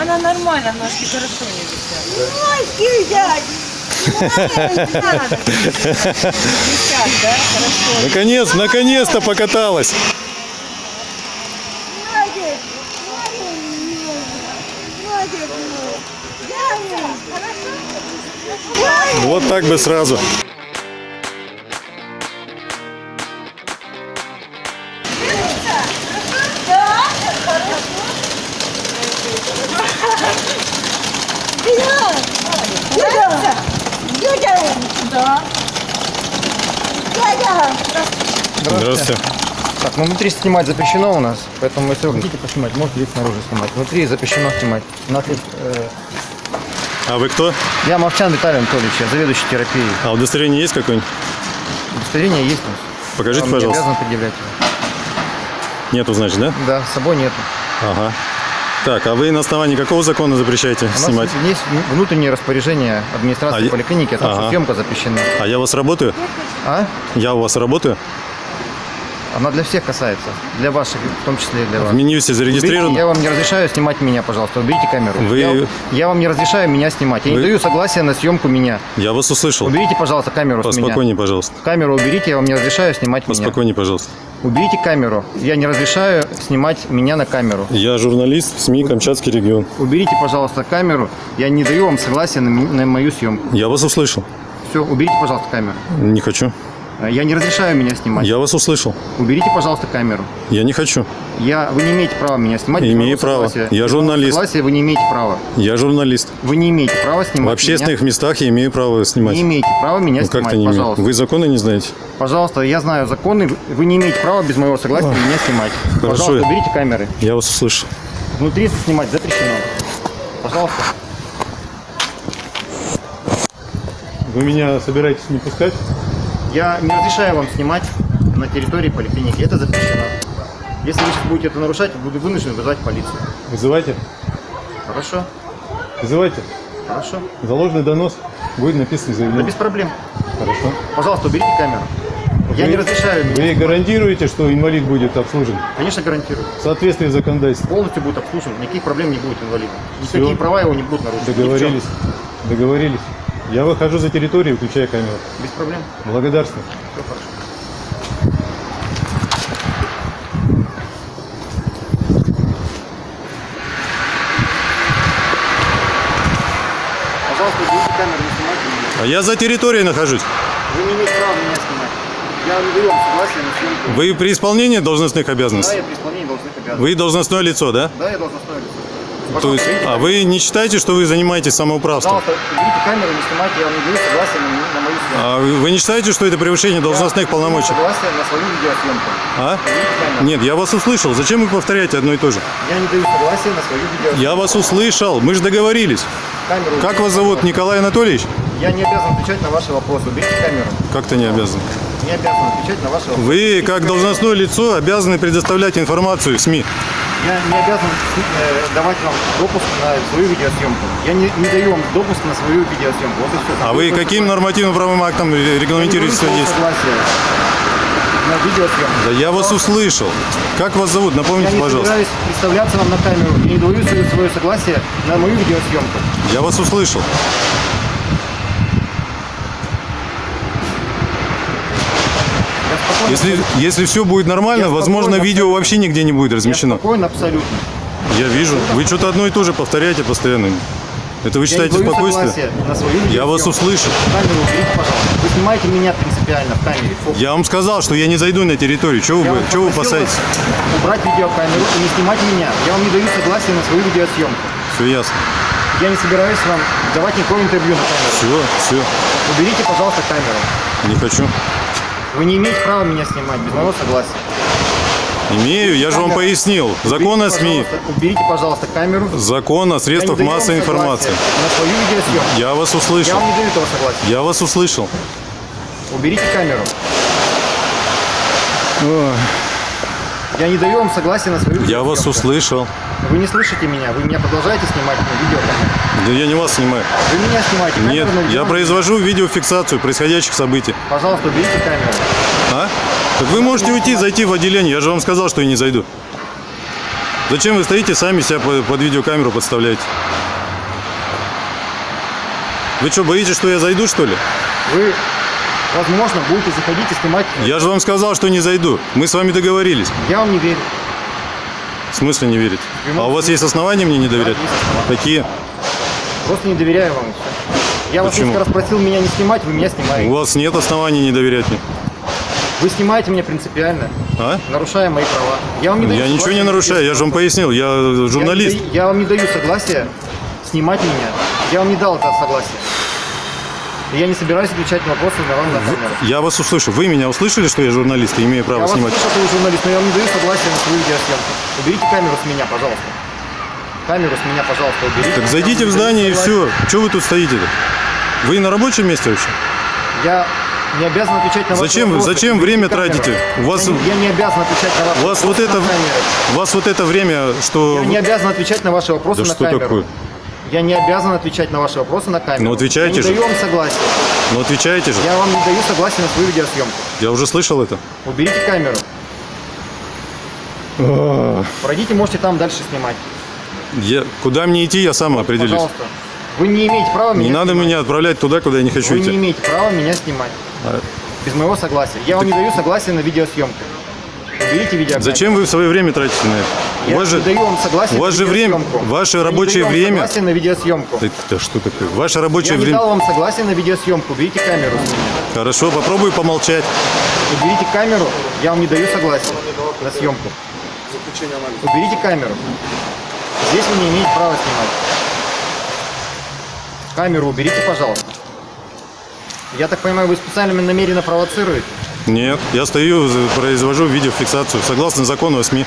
J: Она нормально, ножки хорошо не висят. Да? Хорошо.
C: Наконец, наконец-то покаталась. Вот так бы сразу.
E: Внутри снимать запрещено у нас, поэтому если вы хотите поснимать, можете здесь снаружи снимать. Внутри запрещено снимать. У нас есть, э,
C: А вы кто?
E: Я Мовчан Виталий Анатольевич, я заведующий терапией.
C: А удостоверение есть какое-нибудь?
E: Удостоверение есть у нас.
C: Покажите,
E: Вам не
C: пожалуйста.
E: обязан предъявлять его.
C: Нету, значит, да?
E: Да, с собой нету.
C: Ага. Так, а вы на основании какого закона запрещаете
E: У нас
C: снимать?
E: есть внутреннее распоряжение администрации
C: А
E: поликлиники, о том, что
C: Ага.
E: съемка запрещена.
C: А я у вас работаю?
E: А?
C: Я у вас работаю?
E: Она для всех касается. Для ваших, в том числе и для вас.
C: В Минюсе
E: Уберите,
C: зарегистрирован?
E: я вам не разрешаю снимать меня, пожалуйста. Уберите камеру.
C: Вы-
E: Я, я вам не разрешаю меня снимать. Я
C: Вы-
E: не даю согласия на съемку меня.
C: Я вас услышал.
E: Уберите, пожалуйста, камеру.
C: Поспокойнее, пожалуйста.
E: Камеру уберите, я вам не разрешаю снимать меня.
C: Поспокойнее, пожалуйста.
E: Уберите камеру. Я не разрешаю снимать меня на камеру.
C: Я журналист СМИ Камчатский регион.
E: Уберите, пожалуйста, камеру. Я не даю вам согласия на, на мою съемку.
C: Я вас услышал.
E: Все, уберите, пожалуйста, камеру.
C: Не хочу.
E: Э, Я не разрешаю меня снимать.
C: Я вас услышал.
E: Уберите, пожалуйста, камеру.
C: Я не хочу.
E: Я, вы не имеете права меня снимать.
C: Имею право.
E: согласия.
C: Я журналист.
E: Согласия вы не имеете права.
C: Я журналист.
E: Вы не имеете права снимать
C: В общественных
E: меня.
C: местах я имею право снимать.
E: Не имеете права меня
C: Ну
E: снимать,
C: как-то не имею.
E: пожалуйста.
C: Вы законы не знаете?
E: Пожалуйста, я знаю законы. Вы- не имеете права без моего согласия меня снимать.
C: Хорошо.
E: Пожалуйста, уберите камеры.
C: Я вас услышал.
E: Внутри снимать запрещено. Пожалуйста.
D: Вы меня собираетесь не пускать?
E: Я не разрешаю вам снимать на территории поликлиники. Это запрещено. Если вы сейчас будете это нарушать, я буду вынужден вызвать полицию.
D: Вызывайте.
E: Хорошо?
D: Вызывайте.
E: Хорошо.
D: За ложный донос будет написано
E: Да
D: заявление.
E: без проблем.
D: Хорошо.
E: Пожалуйста, уберите камеру. Я
D: Вы-
E: не разрешаю.
D: Вы гарантируете, что инвалид будет обслужен
E: Конечно, гарантирую.
D: в соответствии с законодательством?
E: Полностью будет обслужен. Никаких проблем не будет инвалида.
D: Всё.
E: Никакие права его не будут нарушены.
D: Договорились. Договорились. Я выхожу за территорию, включая камеру.
E: Без проблем.
D: Благодарствую.
E: Все хорошо. Пожалуйста, уберите камеру, не снимайте меня.
C: А я за территорией нахожусь.
E: Вы не имеете права меня снимать. Я не даю вам согласия на съемку.
C: Вы при исполнении должностных
E: Да,
C: обязанностей?
E: я при исполнении должностных обязанностей.
C: Вы должностное лицо, да?
E: Да, я должностное лицо.
C: То есть, а вы не считаете, что вы занимаетесь самоуправством?
E: Пожалуйста, камеру, не снимайте, я вам не даю согласия на, на мою съемку.
C: А вы не считаете, что это превышение должностных
E: Я
C: полномочий?
E: Согласие на свою видеосъемку.
C: А? Нет, я вас услышал. Зачем вы повторяете одно и то же?
E: Я не даю согласия на свою видеосъемку.
C: Я вас услышал. Мы же договорились.
E: Камеру
C: Как вас зовут? Николай Анатольевич?
E: Я не обязан отвечать на ваши вопросы. Уберите камеру.
C: Как-то не обязан.
E: Не обязан отвечать на ваши вопросы.
C: Вы, как должностное лицо, обязаны предоставлять информацию СМИ.
E: Я не обязан э, давать вам допуск на свою видеосъемку. Я не, не даю вам допуск на свою видеосъемку. Вот и все.
C: А вы каким нормативным правовым актом регламентируете свое действие?
E: согласие на видеосъемку.
C: Да я вас услышал. Как вас зовут?
E: Я
C: Напомните,
E: не
C: пожалуйста.
E: собираюсь представляться вам на камеру. Я не даю свое согласие на мою видеосъемку.
C: Я вас услышал.
E: Спокойно,
C: Если, если все будет нормально,
E: Я
C: возможно,
E: спокойно
C: видео вообще нигде не будет
E: я
C: размещено.
E: спокойно абсолютно.
C: Я вижу. Вы что-то одно и то же повторяете постоянно. Это вы
E: Я
C: считаете
E: даю
C: спокойствие?
E: на свою
C: Я вас услышал.
E: Камеру уберите, пожалуйста. Вы снимаете меня принципиально в камере. Фокус.
C: Я вам сказал, что я не зайду на территорию. Чего
E: Я
C: вы, чего вы опасаетесь?
E: Убрать видеокамеру и не снимать меня. Я вам не даю согласия на свою видеосъемку.
C: Все ясно.
E: Я не собираюсь вам давать никакого интервью на камеру.
C: Все, все.
E: Уберите, пожалуйста, камеру.
C: Не хочу.
E: Вы не имеете права меня снимать без моего согласия.
C: Имею, я же вам пояснил. Закон о
E: Уберите,
C: СМИ,
E: пожалуйста, Уберите, пожалуйста, камеру.
C: закон о
E: Я
C: средствах массовой информации.
E: На свою видеосъемку.
C: Я вас
E: Я
C: услышал.
E: вам не даю этого согласия.
C: Я вас услышал.
E: Уберите камеру. Я не даю вам согласия на свою
C: Я вас услышал.
E: Вы не слышите меня, вы меня продолжаете снимать на видеокамеру.
C: Да я не вас снимаю.
E: Вы меня снимаете.
C: Нет,
E: камеру на
C: я
E: видео-
C: произвожу видеофиксацию происходящих событий.
E: Пожалуйста, уберите камеру.
C: А? Так вы можете уйти, зайти в отделение. Я же вам сказал, что я не зайду. Зачем вы стоите, сами себя под видеокамеру подставляете? Вы что, боитесь, что я зайду, что ли?
E: Вы, возможно, будете заходить и снимать.
C: Я же вам сказал, что не зайду. Мы с вами договорились.
E: Я вам не верю.
C: В смысле не верить? А у вас есть основания мне не доверять?
E: основания.
C: Какие?
E: Просто не доверяю вам. Я вас
C: Почему?
E: несколько раз просил меня не снимать, вы меня
C: У
E: снимаете.
C: вас нет оснований не доверять мне.
E: Вы снимаете меня принципиально,
C: А?
E: нарушая мои права. Я вам не даю
C: Я ничего не нарушаю, я же вам пояснил, я
E: Я
C: журналист.
E: не даю- Я, вам не даю согласия снимать меня. Я вам не дал это согласие. Я не собираюсь отвечать на вопросы на вам на камеру.
C: Я вас услышу. Вы меня услышали, что я журналист и имею
E: Я
C: право
E: вас
C: снимать?
E: слышу, что вы журналист, но я вам не даю согласия на свою видеосъемку. Уберите камеру с меня, пожалуйста. Камеру с меня, пожалуйста, уберите.
C: Так зайдите
E: Я
C: в здание и все. Чего вы тут стоите-то? Вы на рабочем месте вообще?
E: Я не обязан отвечать на ваши
C: Зачем
E: вопросы.
C: зачем время
E: камеру.
C: тратите? У вас-
E: я, не, я не обязан отвечать на ваши
C: вас вот
E: вопросы
C: это,
E: на камеру.
C: вас вот это время, что...
E: Я не обязан отвечать на ваши вопросы
C: Да
E: на
C: что
E: камеру.
C: такое?
E: Я не обязан отвечать на ваши вопросы на камеру.
C: Ну, отвечайте
E: я
C: же.
E: не даю вам согласия.
C: Ну отвечаете же.
E: Я вам не даю согласия на свою видеосъемку.
C: Я уже слышал это.
E: Уберите камеру. Пройдите, можете там дальше снимать.
C: Я, куда мне идти, я сам определюсь.
E: Пожалуйста. Вы не имеете права меня
C: Не надо
E: снимать.
C: меня отправлять туда, куда я не хочу
E: Вы не
C: идти.
E: имеете права меня снимать.
C: А
E: Без моего согласия. Я вам не даю согласия на видеосъемку. Уберите видеокамеру.
C: Зачем вы свое время тратите на это?
E: Я
C: у вас же,
E: даю вам согласия
C: у вас же время, ваше
E: Я
C: рабочее
E: вам
C: время...
E: согласия на видеосъемку.
C: Да, да что такое? Ваше
E: Я
C: рабочее
E: не
C: время...
E: дал вам согласия на видеосъемку. Уберите камеру.
C: Хорошо, попробую помолчать.
E: Уберите камеру. Я вам не даю согласия на съемку. Уберите камеру. Здесь вы не имеете права снимать. Камеру уберите, пожалуйста. Я так понимаю, вы специально намеренно провоцируете?
C: Нет, я стою, произвожу видеофиксацию согласно закону о СМИ.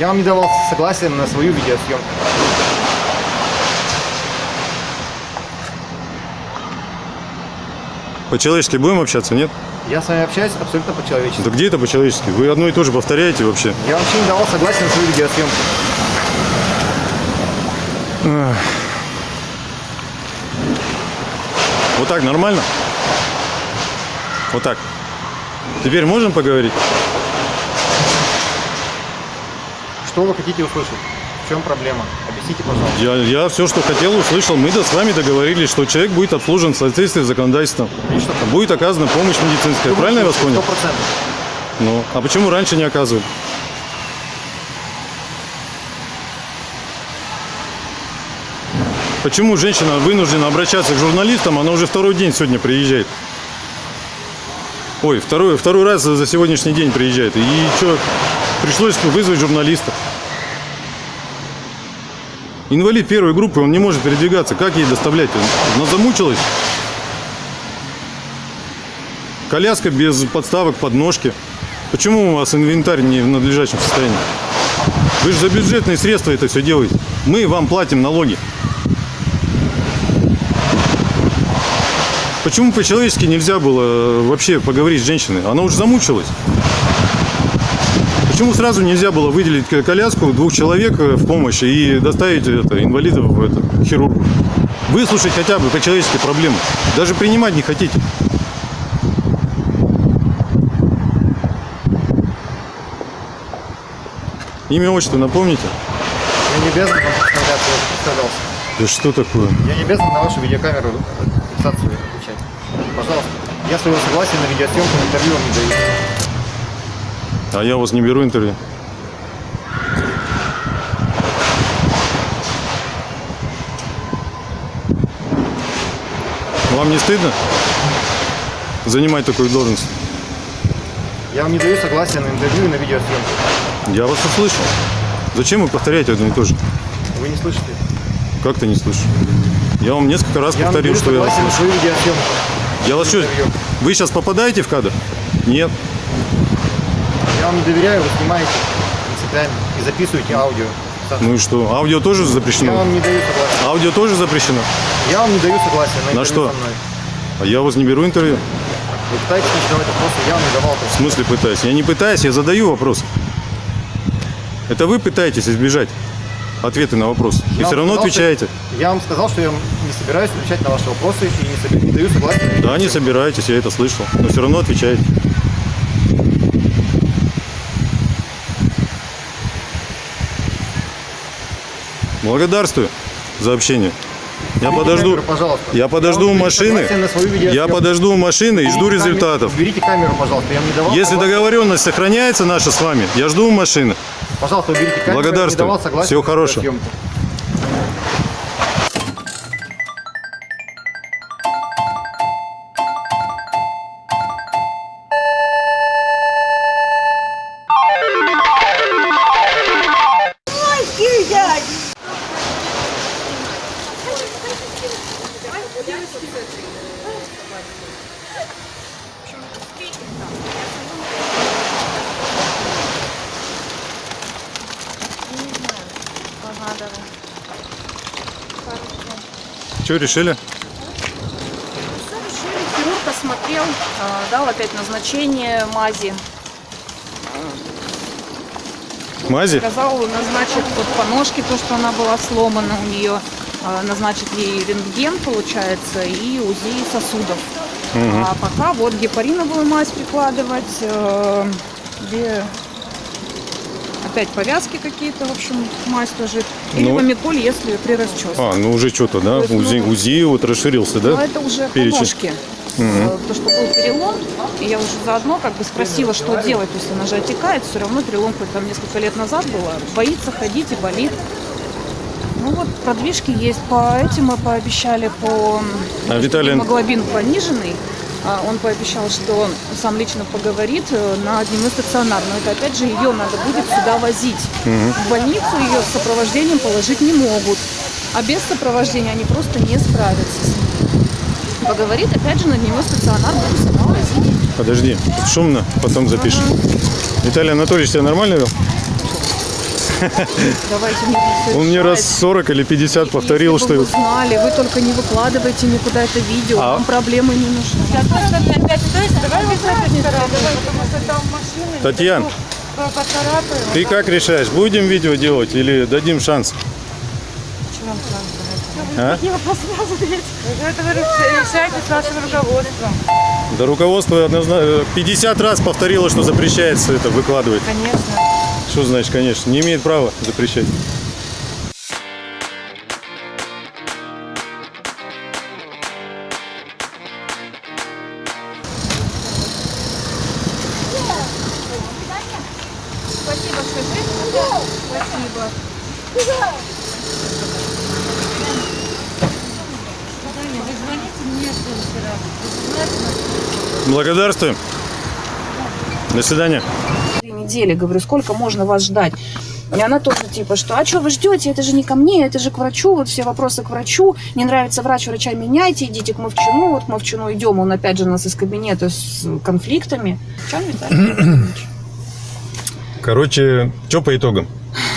E: Я вам не давал согласия на свою видеосъемку.
C: По-человечески будем общаться, нет?
E: Я с вами общаюсь абсолютно по-человечески.
C: Да где это по-человечески? Вы одно и то же повторяете вообще.
E: Я вообще не давал согласия на свою видеосъемку.
C: Вот так нормально? Вот так. Теперь можем поговорить?
E: Что вы хотите услышать? В чем проблема? Объясните, пожалуйста.
C: Я, я все, что хотел, услышал. Мы да с вами договорились, что человек будет обслужен в соответствии с законодательством.
E: Там?
C: Будет оказана помощь медицинская. Правильно я вас понял?
E: процентов.
C: Ну, а почему раньше не оказывали? Почему женщина вынуждена обращаться к журналистам, она уже второй день сегодня приезжает? Ой, второй, второй раз за сегодняшний день приезжает. И что, пришлось вызвать журналиста. Инвалид первой группы, он не может передвигаться. Как ей доставлять? Она замучилась. Коляска без подставок, подножки. Почему у вас инвентарь не в надлежащем состоянии? Вы же за бюджетные средства это все делаете. Мы вам платим налоги. Почему по-человечески нельзя было э, вообще поговорить с женщиной? Она уже замучилась. Почему сразу нельзя было выделить ко- коляску двух человек э, в помощь и доставить это, инвалидов в это, хирургу? Выслушать хотя бы по-человечески проблемы. Даже принимать не хотите. Имя, отчество напомните?
E: Я не обязан вам представляться, я представлялся.
C: Да что такое?
E: Я не обязан на вашу видеокамеру фиксацию отвечать. Пожалуйста. Я своего согласия на видеосъемку интервью вам не даю.
C: А я у вас не беру интервью. Вам не стыдно занимать такую должность?
E: Я вам не даю согласия на интервью и на видеосъемку.
C: Я вас услышал. Зачем вы повторяете одно и то же?
E: Вы не слышите?
C: Как ты не слышишь? Я вам несколько раз
E: Я
C: повторил, что я вас слышу. Я вас что, вы сейчас попадаете в кадр? Нет.
E: Я вам не доверяю, вы снимаете принципиально и записываете аудио.
C: Ну и что? Аудио тоже
E: Я
C: запрещено?
E: вам не даю согласия.
C: Аудио тоже запрещено?
E: Я вам не даю согласия на,
C: На что?
E: со мной.
C: А я у вас не беру интервью.
E: Вы пытаетесь мне задавать вопросы, я вам не давал.
C: В смысле пытаюсь? Я не пытаюсь, я задаю вопрос. Это вы пытаетесь избежать ответы на вопрос. И
E: Я
C: все равно
E: что-
C: отвечаете.
E: Я вам сказал, что я не собираюсь отвечать на ваши вопросы и не, соби- не даю согласия.
C: Да, не собираетесь, я это слышал. Но все равно отвечаете. Благодарствую за общение. Я
E: Уберите
C: подожду.
E: камеру, пожалуйста.
C: Я подожду у
E: даю
C: машины. Я подожду у машины и жду
E: камеру-
C: результатов.
E: Уберите камеру, пожалуйста. Я вам не давал
C: Если
E: согласия.
C: договоренность сохраняется наша с вами, я жду у машины.
E: Пожалуйста, уберите камеру.
C: Благодарствую.
E: Я не давал согласия
C: Всего хорошего.
E: съемку.
C: Что решили?
B: Хирург осмотрел, а, дал опять назначение мази.
C: Мази?
B: Сказал, назначит вот по ножке, то, что она была сломана у нее, а, назначит ей рентген, получается, и УЗИ сосудов. А пока вот гепариновую мазь прикладывать, э, где опять повязки какие-то, в общем, мазь тоже. Или
C: Ну.
B: помиколь, если при расческе.
C: А, ну уже что-то, да?
B: Есть,
C: УЗИ,
B: ну,
C: УЗИ вот расширился, да?
B: это уже по
C: Перечень.
B: ножке. Э, Потому что был перелом, и я уже заодно как бы спросила, что делать. То есть она же отекает, все равно перелом хоть там несколько лет назад было. Боится ходить и болит. Ну вот, продвижки есть. По этим мы пообещали по...
C: А, Виталий-
B: Гемоглобин пониженный. А, Он пообещал, что сам лично поговорит э, на дневной стационар. Но это опять же ее надо будет сюда возить. В больницу ее с сопровождением положить не могут. А без сопровождения они просто не справятся. Поговорит, опять же, на дневной стационар буду сама возить.
C: Подожди, шумно, потом запишем. Виталий Анатольевич тебя нормально вел?
B: Давайте не
C: Он мне раз 40 или 50 повторил,
B: Если бы вы
C: что...
B: знали, вы только не выкладывайте никуда это видео,
C: А?
B: вам проблемы не нужны.
C: Татьяна, ты как решаешь, будем видео делать или дадим шанс? А?
J: Это вы решаете с вашим руководством.
C: Да руководство однозначно 50 раз повторило, что запрещается это выкладывать.
J: Конечно.
C: Что значит, конечно, не имеет права запрещать.
B: Спасибо, скажи. Спасибо.
C: Благодарствуем. До свидания.
B: Недели, говорю, сколько можно вас ждать? И она тоже типа, что, а что вы ждете, это же не ко мне, это же к врачу, вот все вопросы к врачу, не нравится врач, врача меняйте, идите к Мовчину, вот к Мовчину идем, он опять же у нас из кабинета с конфликтами. Виталий? [clears throat]
C: Короче, что по итогам?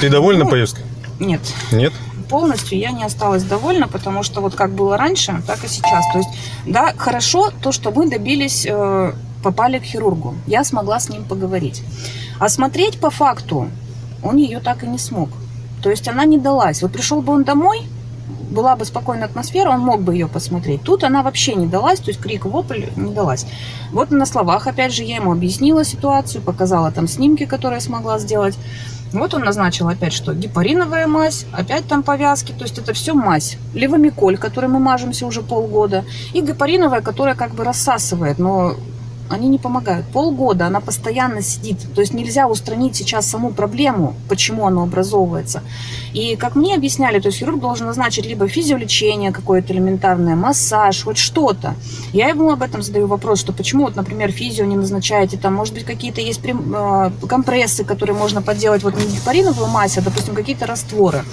C: Ты довольна
B: Ну,
C: поездкой?
B: Нет,
C: Нет?
B: полностью я не осталась довольна, потому что вот как было раньше, так и сейчас. То есть, да, хорошо то, что мы добились, э, попали к хирургу. Я смогла с ним поговорить. А смотреть по факту он ее так и не смог. То есть она не далась. Вот пришел бы он домой, была бы спокойная атмосфера, он мог бы ее посмотреть. Тут она вообще не далась, то есть крик, вопль не далась. Вот на словах, опять же, я ему объяснила ситуацию, показала там снимки, которые смогла сделать. Вот он назначил опять, что гепариновая мазь, опять там повязки, то есть это все мазь. Левомиколь, который мы мажемся уже полгода, и гепариновая, которая как бы рассасывает, но они не помогают. Полгода она постоянно сидит. То есть нельзя устранить сейчас саму проблему, почему оно образовывается. И как мне объясняли, то есть хирург должен назначить либо физиолечение какое-то элементарное, массаж, хоть что-то. Я ему об этом задаю вопрос, что почему, вот, например, физио не назначаете, там, может быть, какие-то есть э, компрессы, которые можно подделать, вот не гепариновую мазь, а, допустим, какие-то растворы.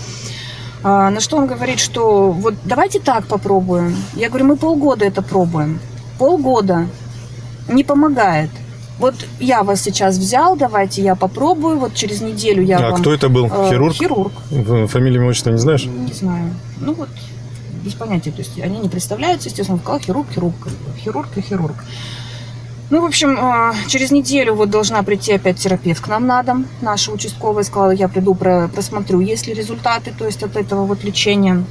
B: А, На что он говорит, что вот давайте так попробуем. Я говорю, мы полгода это пробуем. Полгода не помогает. Вот я вас сейчас взял, давайте я попробую, вот через неделю я
C: а
B: вам...
C: кто это был?
B: э,
C: Хирург?
B: Хирург,
C: Фамилию, отчество не знаешь?
B: не знаю. Ну вот, без понятия. То есть они не представляются, естественно, сказал хирург, хирург, хирург и хирург. Ну, в общем, э, через неделю вот должна прийти опять терапевт к нам на дом. Наша участковая сказала, я приду, про- просмотрю, есть ли результаты, то есть от этого вот лечения.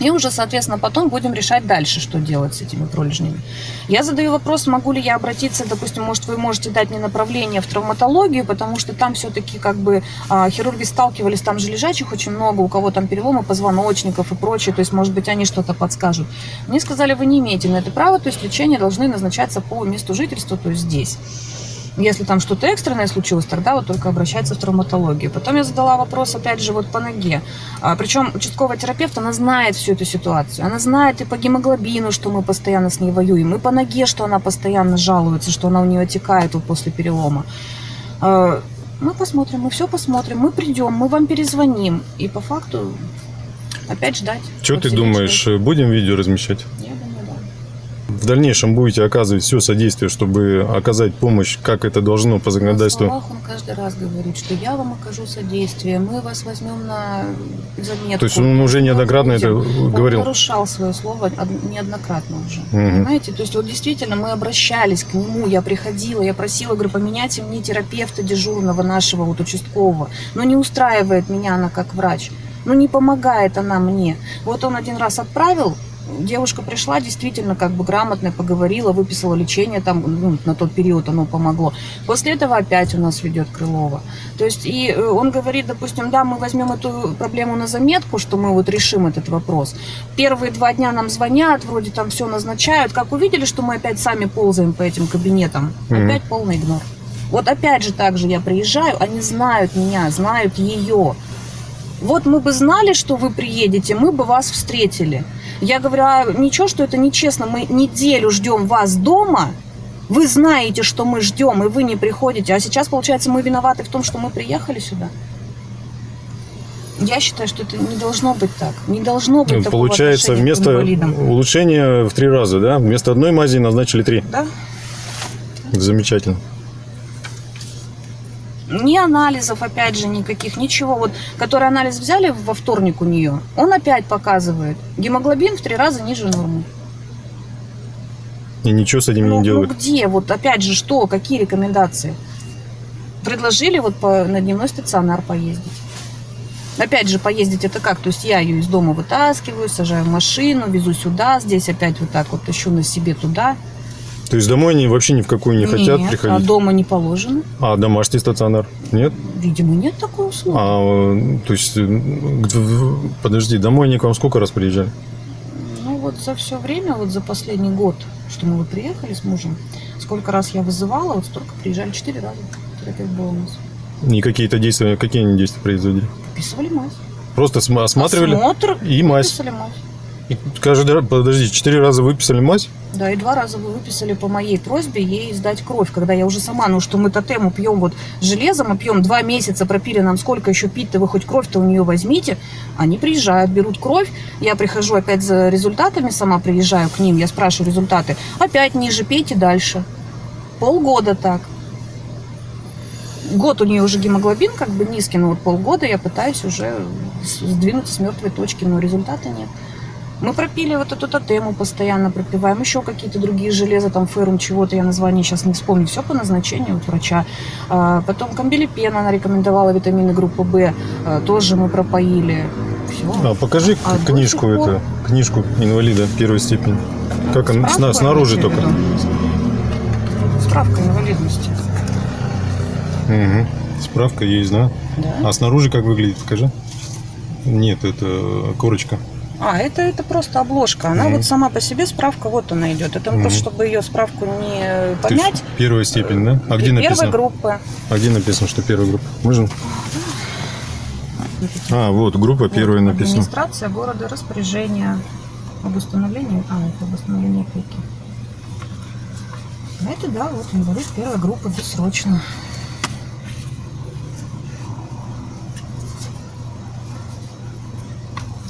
B: И уже, соответственно, потом будем решать дальше, что делать с этими пролежнями. Я задаю вопрос, могу ли я обратиться, допустим, может, вы можете дать мне направление в травматологию, потому что там все-таки как бы а, хирурги сталкивались, там же лежачих очень много, у кого там переломы позвоночников и прочее, то есть, может быть, они что-то подскажут. Мне сказали, вы не имеете на это права, то есть лечение должны назначаться по месту жительства, то есть здесь. Если там что-то экстренное случилось, тогда вот только обращаться в травматологию. Потом я задала вопрос, опять же, вот по ноге. А, причем участковый терапевт, она знает всю эту ситуацию. Она знает и по гемоглобину, что мы постоянно с ней воюем, и по ноге, что она постоянно жалуется, что она у нее отекает вот после перелома. А, мы посмотрим, мы все посмотрим, мы придем, мы вам перезвоним. И по факту опять ждать.
C: Что ты думаешь,
B: ждать.
C: будем видео размещать?
B: Я думаю.
C: В дальнейшем будете оказывать все содействие, чтобы оказать помощь, как это должно по
B: На
C: законодательству?
B: словах он каждый раз говорит, что я вам окажу содействие, мы вас возьмем на заметку.
C: То есть он уже неоднократно это
B: будем. Он
C: говорил?
B: нарушал свое слово од- неоднократно уже.
C: Мгм.
B: Понимаете? То есть вот действительно мы обращались к нему, я приходила, я просила, говорю, поменяйте мне терапевта дежурного нашего вот участкового. Но не устраивает меня она как врач. Ну не помогает она мне. Вот он один раз отправил, девушка пришла, действительно как бы грамотно поговорила, выписала лечение, там ну, на тот период оно помогло. После этого опять у нас ведет Крылова. То есть и э, он говорит, допустим, да, мы возьмем эту проблему на заметку, что мы вот решим этот вопрос. Первые два дня нам звонят, вроде там все назначают. Как увидели, что мы опять сами ползаем по этим кабинетам,
C: Мгм.
B: опять полный игнор. Вот опять же так же я приезжаю, они знают меня, знают ее. Вот мы бы знали, что вы приедете, мы бы вас встретили. Я говорю, а ничего, что это нечестно, мы неделю ждем вас дома, вы знаете, что мы ждем, и вы не приходите. А сейчас, получается, мы виноваты в том, что мы приехали сюда. Я считаю, что это не должно быть так. Не должно быть
C: Ну,
B: такого
C: Получается, вместо улучшения в три раза, да? Вместо одной мази назначили три.
B: Да?
C: Замечательно.
B: Ни анализов, опять же, никаких, ничего. Вот, который анализ взяли во вторник у нее, он опять показывает. Гемоглобин в три раза ниже нормы.
C: И ничего с этим
B: Ну,
C: не
B: ну
C: делают.
B: где? Вот опять же, что? Какие рекомендации? Предложили вот по, на дневной стационар поездить. Опять же, поездить это как? То есть я ее из дома вытаскиваю, сажаю в машину, везу сюда, здесь опять вот так вот тащу на себе туда.
C: То есть домой они вообще ни в какую не хотят
B: Нет,
C: приходить?
B: а дома не положено.
C: А домашний стационар? Нет?
B: Видимо, нет такой услуги.
C: А, то есть, э, подожди, домой они к вам сколько раз приезжали?
B: Ну вот за все время, вот за последний год, что мы вот приехали с мужем, сколько раз я вызывала, вот столько приезжали, четыре раза. Терапевт был у нас.
C: И какие-то действия, какие они действия производили?
B: Выписывали мазь.
C: Просто см- осматривали
B: Осмотр
C: и мазь.
B: выписали мазь.
C: Каждый раз, подожди, четыре раза выписали мазь?
B: Да, и два раза вы выписали по моей просьбе ей сдать кровь, когда я уже сама, ну что мы тотему пьем вот железом, мы пьем два месяца, пропили нам сколько еще пить-то, вы хоть кровь-то у нее возьмите. Они приезжают, берут кровь, я прихожу опять за результатами, сама приезжаю к ним, я спрашиваю результаты, опять ниже, пейте дальше. Полгода так. Год у нее уже гемоглобин как бы низкий, но вот полгода я пытаюсь уже сдвинуться с мертвой точки, но результата нет. Мы пропили вот эту тотему постоянно, пропиваем еще какие-то другие железа, там ферум чего-то, я название сейчас не вспомню, все по назначению вот врача. А, потом камбилипен она рекомендовала, витамины группы В, а, тоже мы пропоили. Все.
C: А покажи
B: А
C: книжку
B: пор-
C: это, книжку инвалида первой степени. Как она,
B: Справку
C: сна- снаружи только.
B: виду? Справка инвалидности.
C: Мгм. Справка есть, да?
B: Да.
C: А снаружи как выглядит, покажи. Нет, это корочка.
B: А, это, это просто обложка. Она
C: Мгм.
B: вот сама по себе справка вот она идет. Это
C: Мгм.
B: просто, чтобы ее справку не понять.
C: первая степень, да? А где написано?
B: группы.
C: А где написано, что первая группа? Можно? А, вот, группа первая
B: Вот,
C: написана.
B: Администрация города, распоряжение об установлении, а, это об установлении опеки. А это, да, вот инвалид первой группы, бессрочно.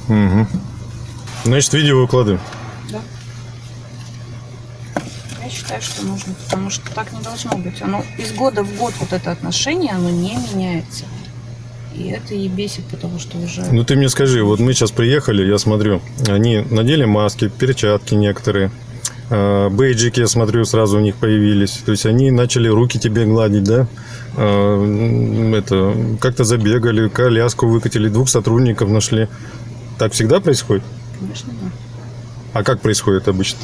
C: Мгм. Значит, видео выкладываем.
B: Я считаю, что нужно, потому что так не должно быть. Оно из года в год вот это отношение, оно не меняется. И это и бесит, потому что уже...
C: Ну ты мне скажи, вот мы сейчас приехали, я смотрю, они надели маски, перчатки некоторые, э, бейджики, я смотрю, сразу у них появились. То есть они начали руки тебе гладить, да? М, Это, как-то забегали, коляску выкатили, двух сотрудников нашли. Так всегда происходит?
B: Конечно, да.
C: А как происходит обычно?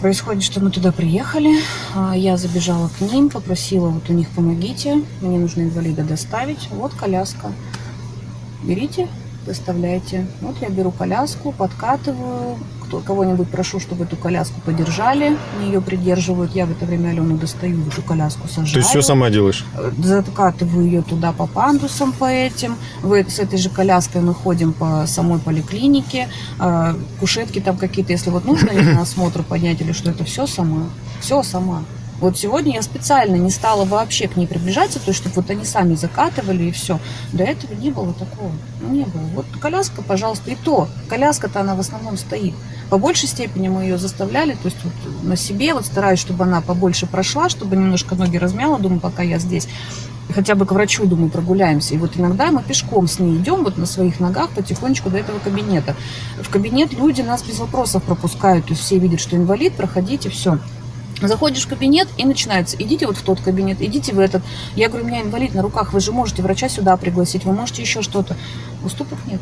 B: Происходит, что мы туда приехали, а, я забежала к ним, попросила, вот у них помогите, мне нужно инвалида доставить, вот коляска, берите, доставляйте. Вот я беру коляску, подкатываю, кто, кого-нибудь прошу, чтобы эту коляску подержали, они ее придерживают, я в это время Алену достаю, эту коляску сажаю.
C: Есть все сама делаешь?
B: закатываю ее туда по пандусам по этим. В, с этой же коляской мы ходим по самой поликлинике. А, кушетки там какие-то, если вот нужно на осмотр поднять или что, это все сама. Все сама. Вот сегодня я специально не стала вообще к ней приближаться, то есть, чтобы вот они сами закатывали и все. До этого не было такого. Ну, не было. Вот коляска, пожалуйста, и то. Коляска-то она в основном стоит. По большей степени мы ее заставляли, то есть вот на себе, вот стараюсь, чтобы она побольше прошла, чтобы немножко ноги размяла, думаю, пока я здесь. Хотя бы к врачу, думаю, прогуляемся. И вот иногда мы пешком с ней идем вот на своих ногах потихонечку до этого кабинета. В кабинет люди нас без вопросов пропускают, то есть все видят, что инвалид, проходите, все. Заходишь в кабинет и начинается, идите вот в тот кабинет, идите в этот. Я говорю, у меня инвалид на руках, вы же можете врача сюда пригласить, вы можете еще что-то. Уступок нет.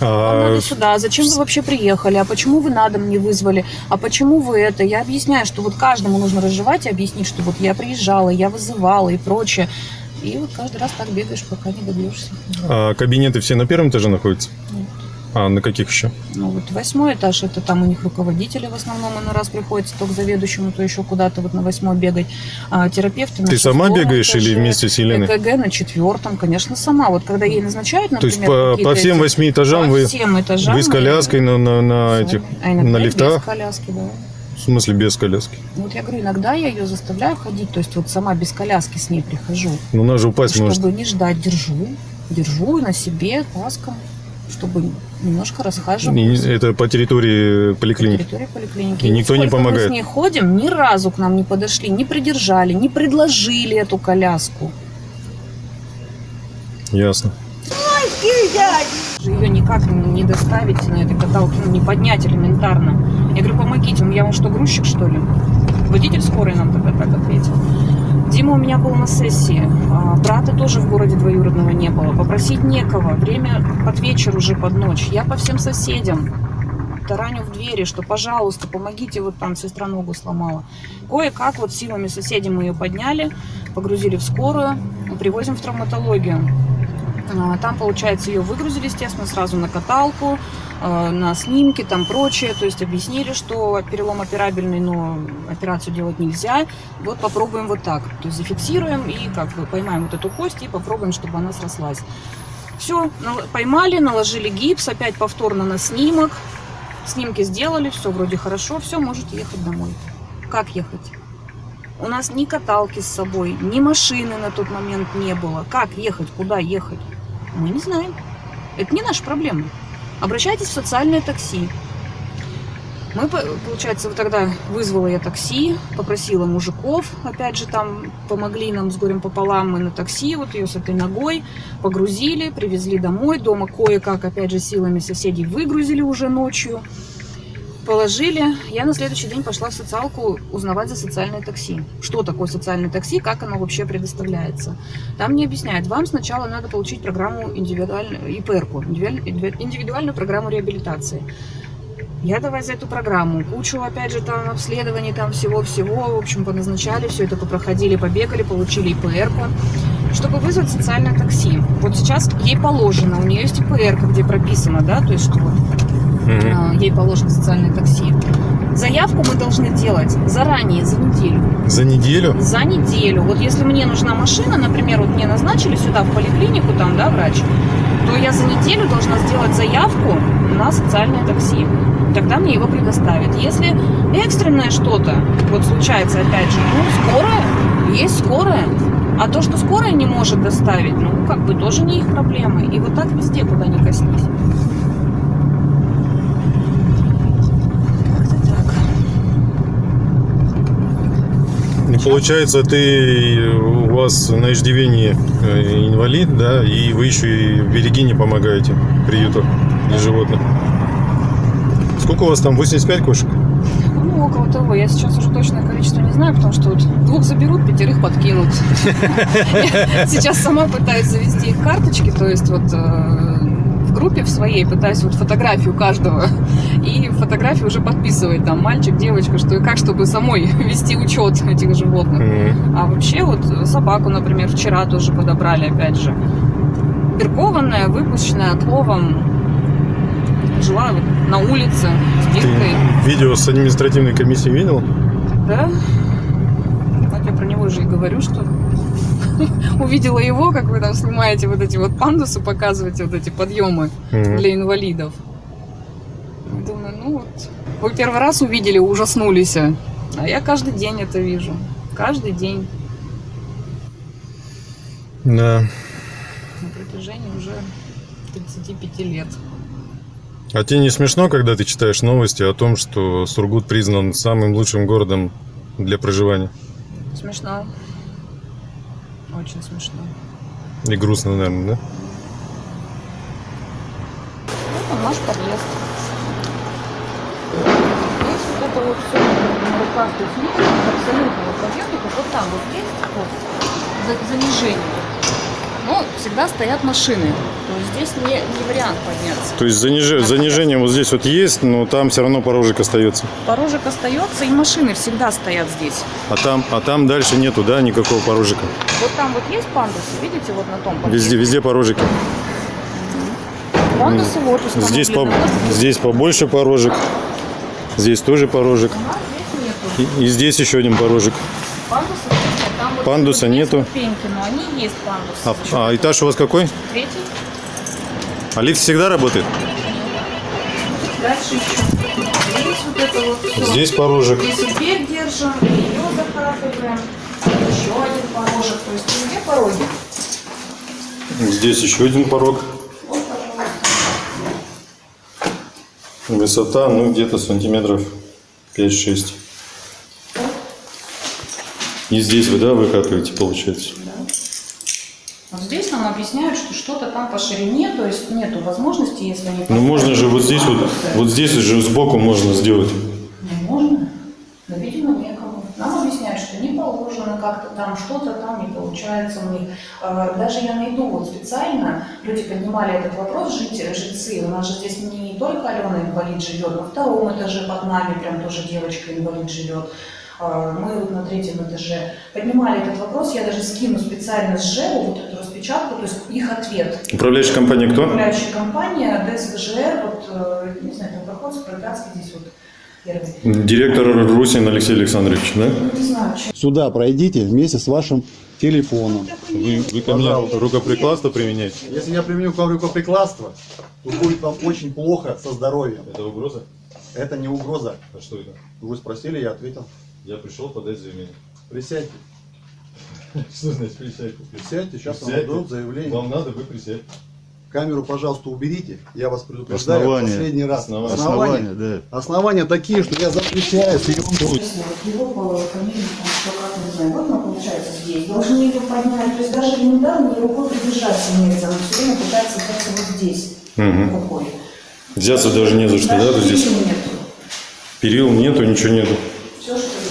B: Вам
C: А,
B: надо сюда, а зачем вы вообще приехали, а почему вы на дом не вызвали, а почему вы это. Я объясняю, что вот каждому нужно разжевать и объяснить, что вот я приезжала, я вызывала и прочее. И вот каждый раз так бегаешь, пока не добьешься.
C: а кабинеты все на первом этаже находятся?
B: Нет.
C: А на каких еще?
B: Ну вот восьмой этаж, это там у них руководители в основном, иной раз приходится то к заведующему, то еще куда-то вот на восьмой бегать. А терапевты на
C: Ты сама бегаешь или
B: этаже,
C: вместе с Еленой?
B: ЭКГ на четвертом, конечно, сама. Вот когда ей назначают,
C: То есть
B: например,
C: по, по всем восьми этажам
B: по
C: вы,
B: всем этажам
C: вы с коляской на, на, на этих,
B: а
C: на
B: и
C: лифтах?
B: без коляски, да.
C: В смысле без коляски?
B: Вот я говорю, иногда я ее заставляю ходить, то есть вот сама без коляски с ней прихожу,
C: Ну, она же упасть
B: чтобы
C: может.
B: не ждать, держу, держу на себе ласком, чтобы немножко расхаживать.
C: И Это по территории
B: по
C: поликлиники.
B: территории поликлиники.
C: И никто не помогает?
B: Мы с ней ходим, ни разу к нам не подошли, не придержали, не предложили эту коляску.
C: Ясно.
B: Ее никак не доставить на этой каталке, ну, не поднять элементарно. Я говорю, помогите, я вам что, грузчик, что ли? Водитель скорой нам тогда так ответил. Дима у меня был на сессии, а брата тоже в городе двоюродного не было. Попросить некого, время под вечер уже, под ночь. Я по всем соседям тараню в двери, что, пожалуйста, помогите, вот там сестра ногу сломала. Кое-как вот силами соседей мы ее подняли, погрузили в скорую, привозим в травматологию. А, Там, получается, ее выгрузили, естественно, сразу на каталку, э, на снимки, там прочее. То есть объяснили, что перелом операбельный, но операцию делать нельзя. Вот попробуем вот так. То есть зафиксируем и как бы поймаем вот эту кость и попробуем, чтобы она срослась. Все, поймали, наложили гипс, опять повторно на снимок. Снимки сделали, все вроде хорошо, все, можете ехать домой. Как ехать? У нас ни каталки с собой, ни машины на тот момент не было. Как ехать? Куда ехать? Мы не знаем. Это не наша проблема. Обращайтесь в социальное такси. Мы, по- получается, вот тогда вызвала я такси, попросила мужиков, опять же, там помогли нам с горем пополам, мы на такси, вот ее с этой ногой погрузили, привезли домой, дома кое-как, опять же, силами соседей выгрузили уже ночью, положили. Я на следующий день пошла в социалку узнавать за социальное такси. Что такое социальное такси, как оно вообще предоставляется. Там мне объясняют, вам сначала надо получить программу индивидуальную, ИПРку, индивидуаль- индивидуальную программу реабилитации. Я давай за эту программу. Кучу, опять же, там обследований, там всего-всего. В общем, поназначали, все это попроходили, побегали, получили ИПРку. Чтобы вызвать социальное такси. Вот сейчас ей положено, у нее есть ИПРка, где прописано, да, то есть что а, ей положено социальное такси. Заявку мы должны делать заранее, за неделю.
C: За неделю?
B: За неделю. Вот если мне нужна машина, например, вот мне назначили сюда в поликлинику, там, да, врач, то я за неделю должна сделать заявку на социальное такси. Тогда мне его предоставят. Если экстренное что-то, вот случается опять же, ну, скорая, есть скорая. А то, что скорая не может доставить, ну, как бы тоже не их проблемы. И вот так везде, куда ни коснись. Как-то так.
C: Ну, получается, ты у вас на иждивении э, инвалид, да, и вы еще и в Берегине помогаете приюту для животных. Сколько у вас там? 85 кошек?
B: Ну, около того. Я сейчас уже точное количество не знаю, потому что вот двух заберут, пятерых подкинут. [laughs] Сейчас сама пытаюсь завести их карточки, то есть вот э, в группе в своей пытаюсь вот фотографию каждого и фотографию уже подписывать там мальчик, девочка, что и как, чтобы самой [laughs] вести учет этих животных.
C: Мгм.
B: А вообще вот собаку, например, вчера тоже подобрали, опять же. Перкованная, выпущенная отловом. Жила вот на улице с
C: Ты видео с административной комиссии видел?
B: Да? Так я про него же и говорю, что [laughs] увидела его, как вы там снимаете вот эти вот пандусы, показываете вот эти подъемы для инвалидов. Думаю, ну вот, вы первый раз увидели, ужаснулись, а я каждый день это вижу. Каждый день
C: Да.
B: на протяжении уже 35 лет.
C: А тебе не смешно, когда ты читаешь новости о том, что Сургут признан самым лучшим городом для проживания?
B: Смешно. Очень смешно.
C: И грустно, наверное, да?
B: Это наш подъезд. Здесь вот это вот все на руках, то есть нет абсолютного подъемника. Вот там вот есть вот за- занижение. Но всегда стоят машины. То есть здесь не, не вариант подняться.
C: То есть заниж- занижение вот здесь вот есть, но там все равно порожек остается.
B: Порожек остается, и машины всегда стоят здесь.
C: А там, а там дальше нету, да, никакого порожика.
B: Вот там вот есть пандусы, видите, вот на том подъезде?
C: Везде, везде порожики.
B: Пандусы вот.
C: Здесь, по- здесь побольше порожек. Здесь тоже порожек.
B: А здесь.
C: И, и здесь еще один порожек.
B: Пандусов
C: Пандуса нету?
B: ступеньки, но они есть пандусы.
C: А, а этаж у вас какой?
B: Третий.
C: А лифт всегда работает?
B: Дальше еще. Здесь вот это вот всё.
C: Здесь порожек.
B: Здесь дверь держим, ее закатываем. Еще один порожек. То есть везде пороги.
C: Здесь еще один порог. Высота, ну, где-то сантиметров 5-6. И здесь вы, да, выкатываете, получается?
B: Вот здесь нам объясняют, что что-то там по ширине, то есть нету возможности, если они...
C: Ну, можно же вот здесь вот, вот здесь же сбоку можно сделать.
B: Не можно. Но, видимо, некому. Нам объясняют, что не положено как-то там, что-то там не получается у них. Э, Даже я найду вот специально, люди поднимали этот вопрос, жить- жильцы. У нас же здесь не только Алена инвалид живет, на втором этаже под нами прям тоже девочка инвалид живет. Э, Мы вот на третьем этаже поднимали этот вопрос, я даже скину специально с ЖЭУ вот эту распечатку, то есть их ответ.
C: Управляющая компания кто?
B: Управляющая компания ДСВЖР, вот, э, не знаю, там проход Спроградский здесь вот, первый.
C: Директор Русин Алексей Александрович, да?
B: Не знаю, что
K: Сюда пройдите вместе с вашим телефоном.
C: Вы, вы ко мне рукоприкладство применяете?
K: Если я применю к вам рукоприкладство, то будет вам очень плохо со здоровьем.
C: Это угроза?
K: Это не угроза.
C: А что это?
K: Вы спросили, я ответил.
C: Я пришел подать заявление.
K: Присядьте. [laughs]
C: Что значит присядьте?
K: Присядьте, сейчас вам
C: Присядьте.
K: дадут заявление.
C: Вам надо, вы присядьте.
K: Камеру, пожалуйста, уберите. Я вас предупреждаю
C: Основания.
K: последний раз.
C: Основания.
K: Основания,
C: да.
K: Основания такие, что я запрещаю съемку.
B: Она получается здесь. Должны ее поднять. То есть даже элементарно рукой придержаться нельзя. Она все время пытается взяться вот здесь. Рукой.
C: Взяться даже не за что, да? Здесь перил нету, ничего нету.
B: Все, что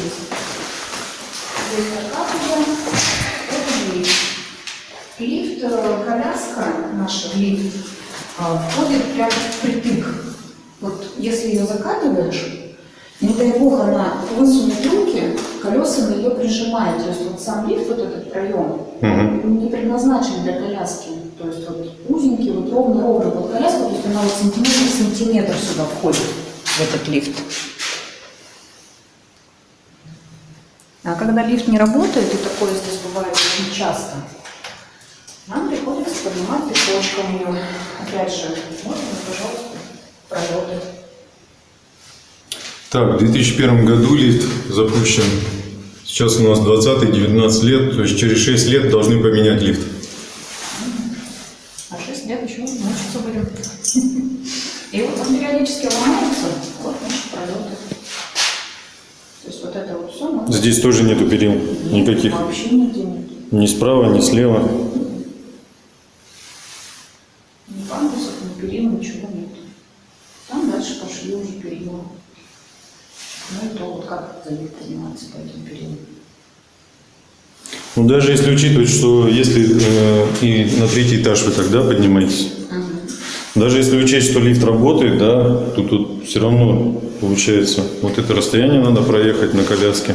B: коляска наша, лифт, а, входит прямо впритык. Вот если ее закатываешь, не дай бог она высунет руки, колеса на ее прижимает. То есть вот сам лифт, вот этот проем, он не предназначен для коляски. То есть вот узенький, вот ровно-ровно под коляску, то есть она вот сантиметр в сантиметр сюда входит, в этот лифт. А когда лифт не работает, и такое здесь бывает очень часто, нам приходится поднимать песочком ее. Опять же, можно, пожалуйста, пролеты.
C: Так, в 2001 году лифт запущен. Сейчас у нас 20 19 лет, то есть через 6 лет должны поменять лифт.
B: А 6 лет еще мучиться будем. И вот он периодически ломается, вот наши пролеты. То есть вот это вот все
C: Здесь тоже нету перил никаких.
B: вообще нигде нет.
C: Ни справа, ни слева.
B: Ни пандусов, ни перил, ничего нет. Там дальше пошли уже перила. Ну и то вот как за них подниматься по этим перилам.
C: Ну, даже если учитывать, что если э, и на третий этаж вы тогда поднимаетесь, даже если учесть, что лифт работает, да, то тут все равно получается, вот это расстояние надо проехать на коляске.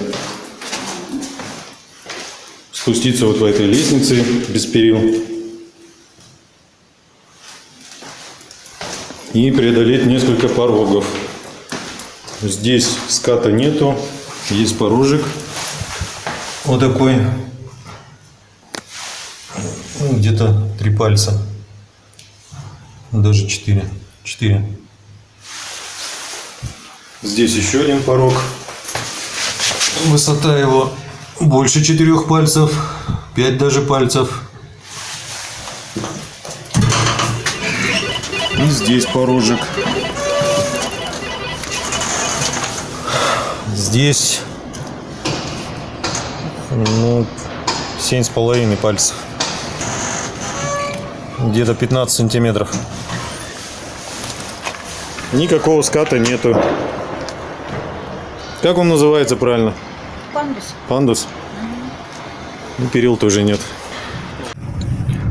C: Спуститься вот по этой лестнице без перил. И преодолеть несколько порогов. Здесь ската нету, есть порожек. Вот такой. Ну, где-то три пальца. Даже четыре. Четыре. Здесь еще один порог. Высота его больше четырех пальцев. Пять даже пальцев. И здесь порожек. Здесь ну, семь с половиной пальцев. Где-то 15 сантиметров. Никакого ската нету. Как он называется правильно?
B: Пандус.
C: Пандус? Ну, перил тоже нет.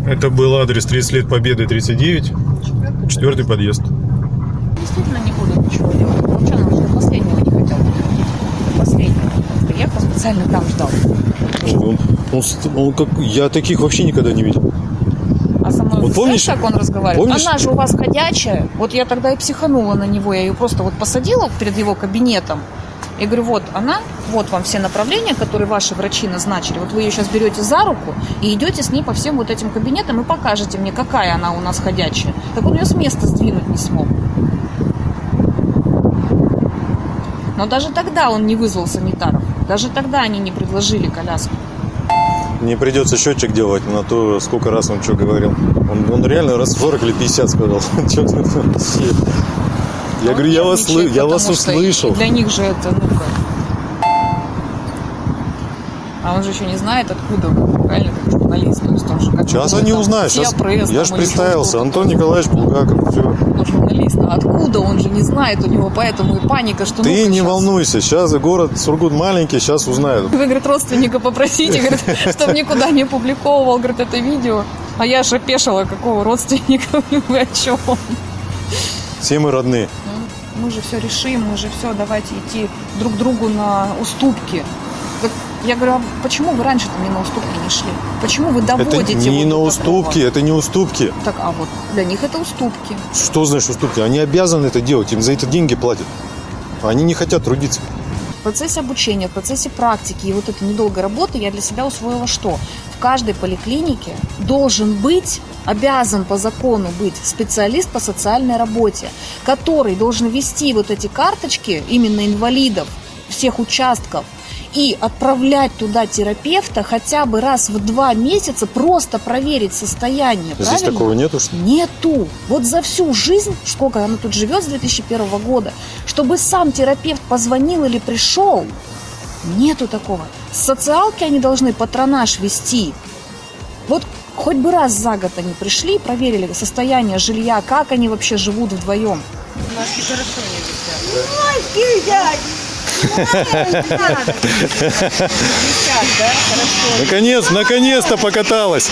C: Это был адрес 30 лет Победы 39. Четвертый подъезд.
B: Действительно не буду ничего делать. Нам до последнего не хотел. Последнего. Приехал, специально там ждал.
C: Он, он он как, я таких вообще никогда не видел.
B: Со мной
C: Вот помнишь-
B: как он разговаривает?
C: помнишь-
B: Она же у вас ходячая. Вот я тогда и психанула на него. Я ее просто вот посадила перед его кабинетом. И говорю, вот она, вот вам все направления, которые ваши врачи назначили. Вот вы ее сейчас берете за руку и идете с ней по всем вот этим кабинетам и покажете мне, какая она у нас ходячая. Так он ее с места сдвинуть не смог. Но даже тогда он не вызвал санитаров. Даже тогда они не предложили коляску.
C: Мне придется счетчик делать на то, сколько раз он что говорил. Он, он реально раз 40 или 50 сказал. [laughs] Я
B: Он
C: говорю, я вас, я вас услышал.
B: Для них же это, ну-ка. А он же еще не знает, откуда вы, правильно, как журналист. То есть он же как
C: Сейчас они узнают. Сейчас,
B: пресс
C: я же представился. Антон Николаевич Булгаков. Все.
B: Он журналист. А откуда он же не знает, у него поэтому и паника, что
C: Ты
B: ну-ка
C: не
B: щас.
C: волнуйся. Сейчас город Сургут маленький, сейчас узнают.
B: Вы, говорит, родственника попросите, говорит, [laughs] чтобы никуда не публиковывал, говорит, это видео. А я же опешила, какого родственника [laughs] вы о чем?
C: Все мы родные.
B: Мы же все решим, мы же все, давайте идти друг другу на уступки. Я говорю, а почему вы раньше-то не на уступки не шли? Почему вы
C: Это
B: доводите
C: не
B: вот
C: на уступки,
B: такого?
C: это не уступки.
B: Так, а вот для них это уступки.
C: Что значит уступки? Они обязаны это делать, им за это деньги платят. Они не хотят трудиться.
B: В процессе обучения, в процессе практики и вот этой недолгой работы я для себя усвоила что? В каждой поликлинике должен быть обязан по закону быть специалист по социальной работе, который должен вести вот эти карточки именно инвалидов всех участков и отправлять туда терапевта хотя бы раз в два месяца просто проверить состояние.
C: Здесь
B: правильно?
C: такого нету, что?
B: Нету. Вот за всю жизнь, сколько она тут живет с 2001 года, чтобы сам терапевт позвонил или пришел, нету такого. С социалки они должны патронаж вести. Вот хоть бы раз за год они пришли, проверили состояние жилья, как они вообще живут вдвоем.
J: Маски хорошо не висят.
C: Наконец, наконец-то покаталась.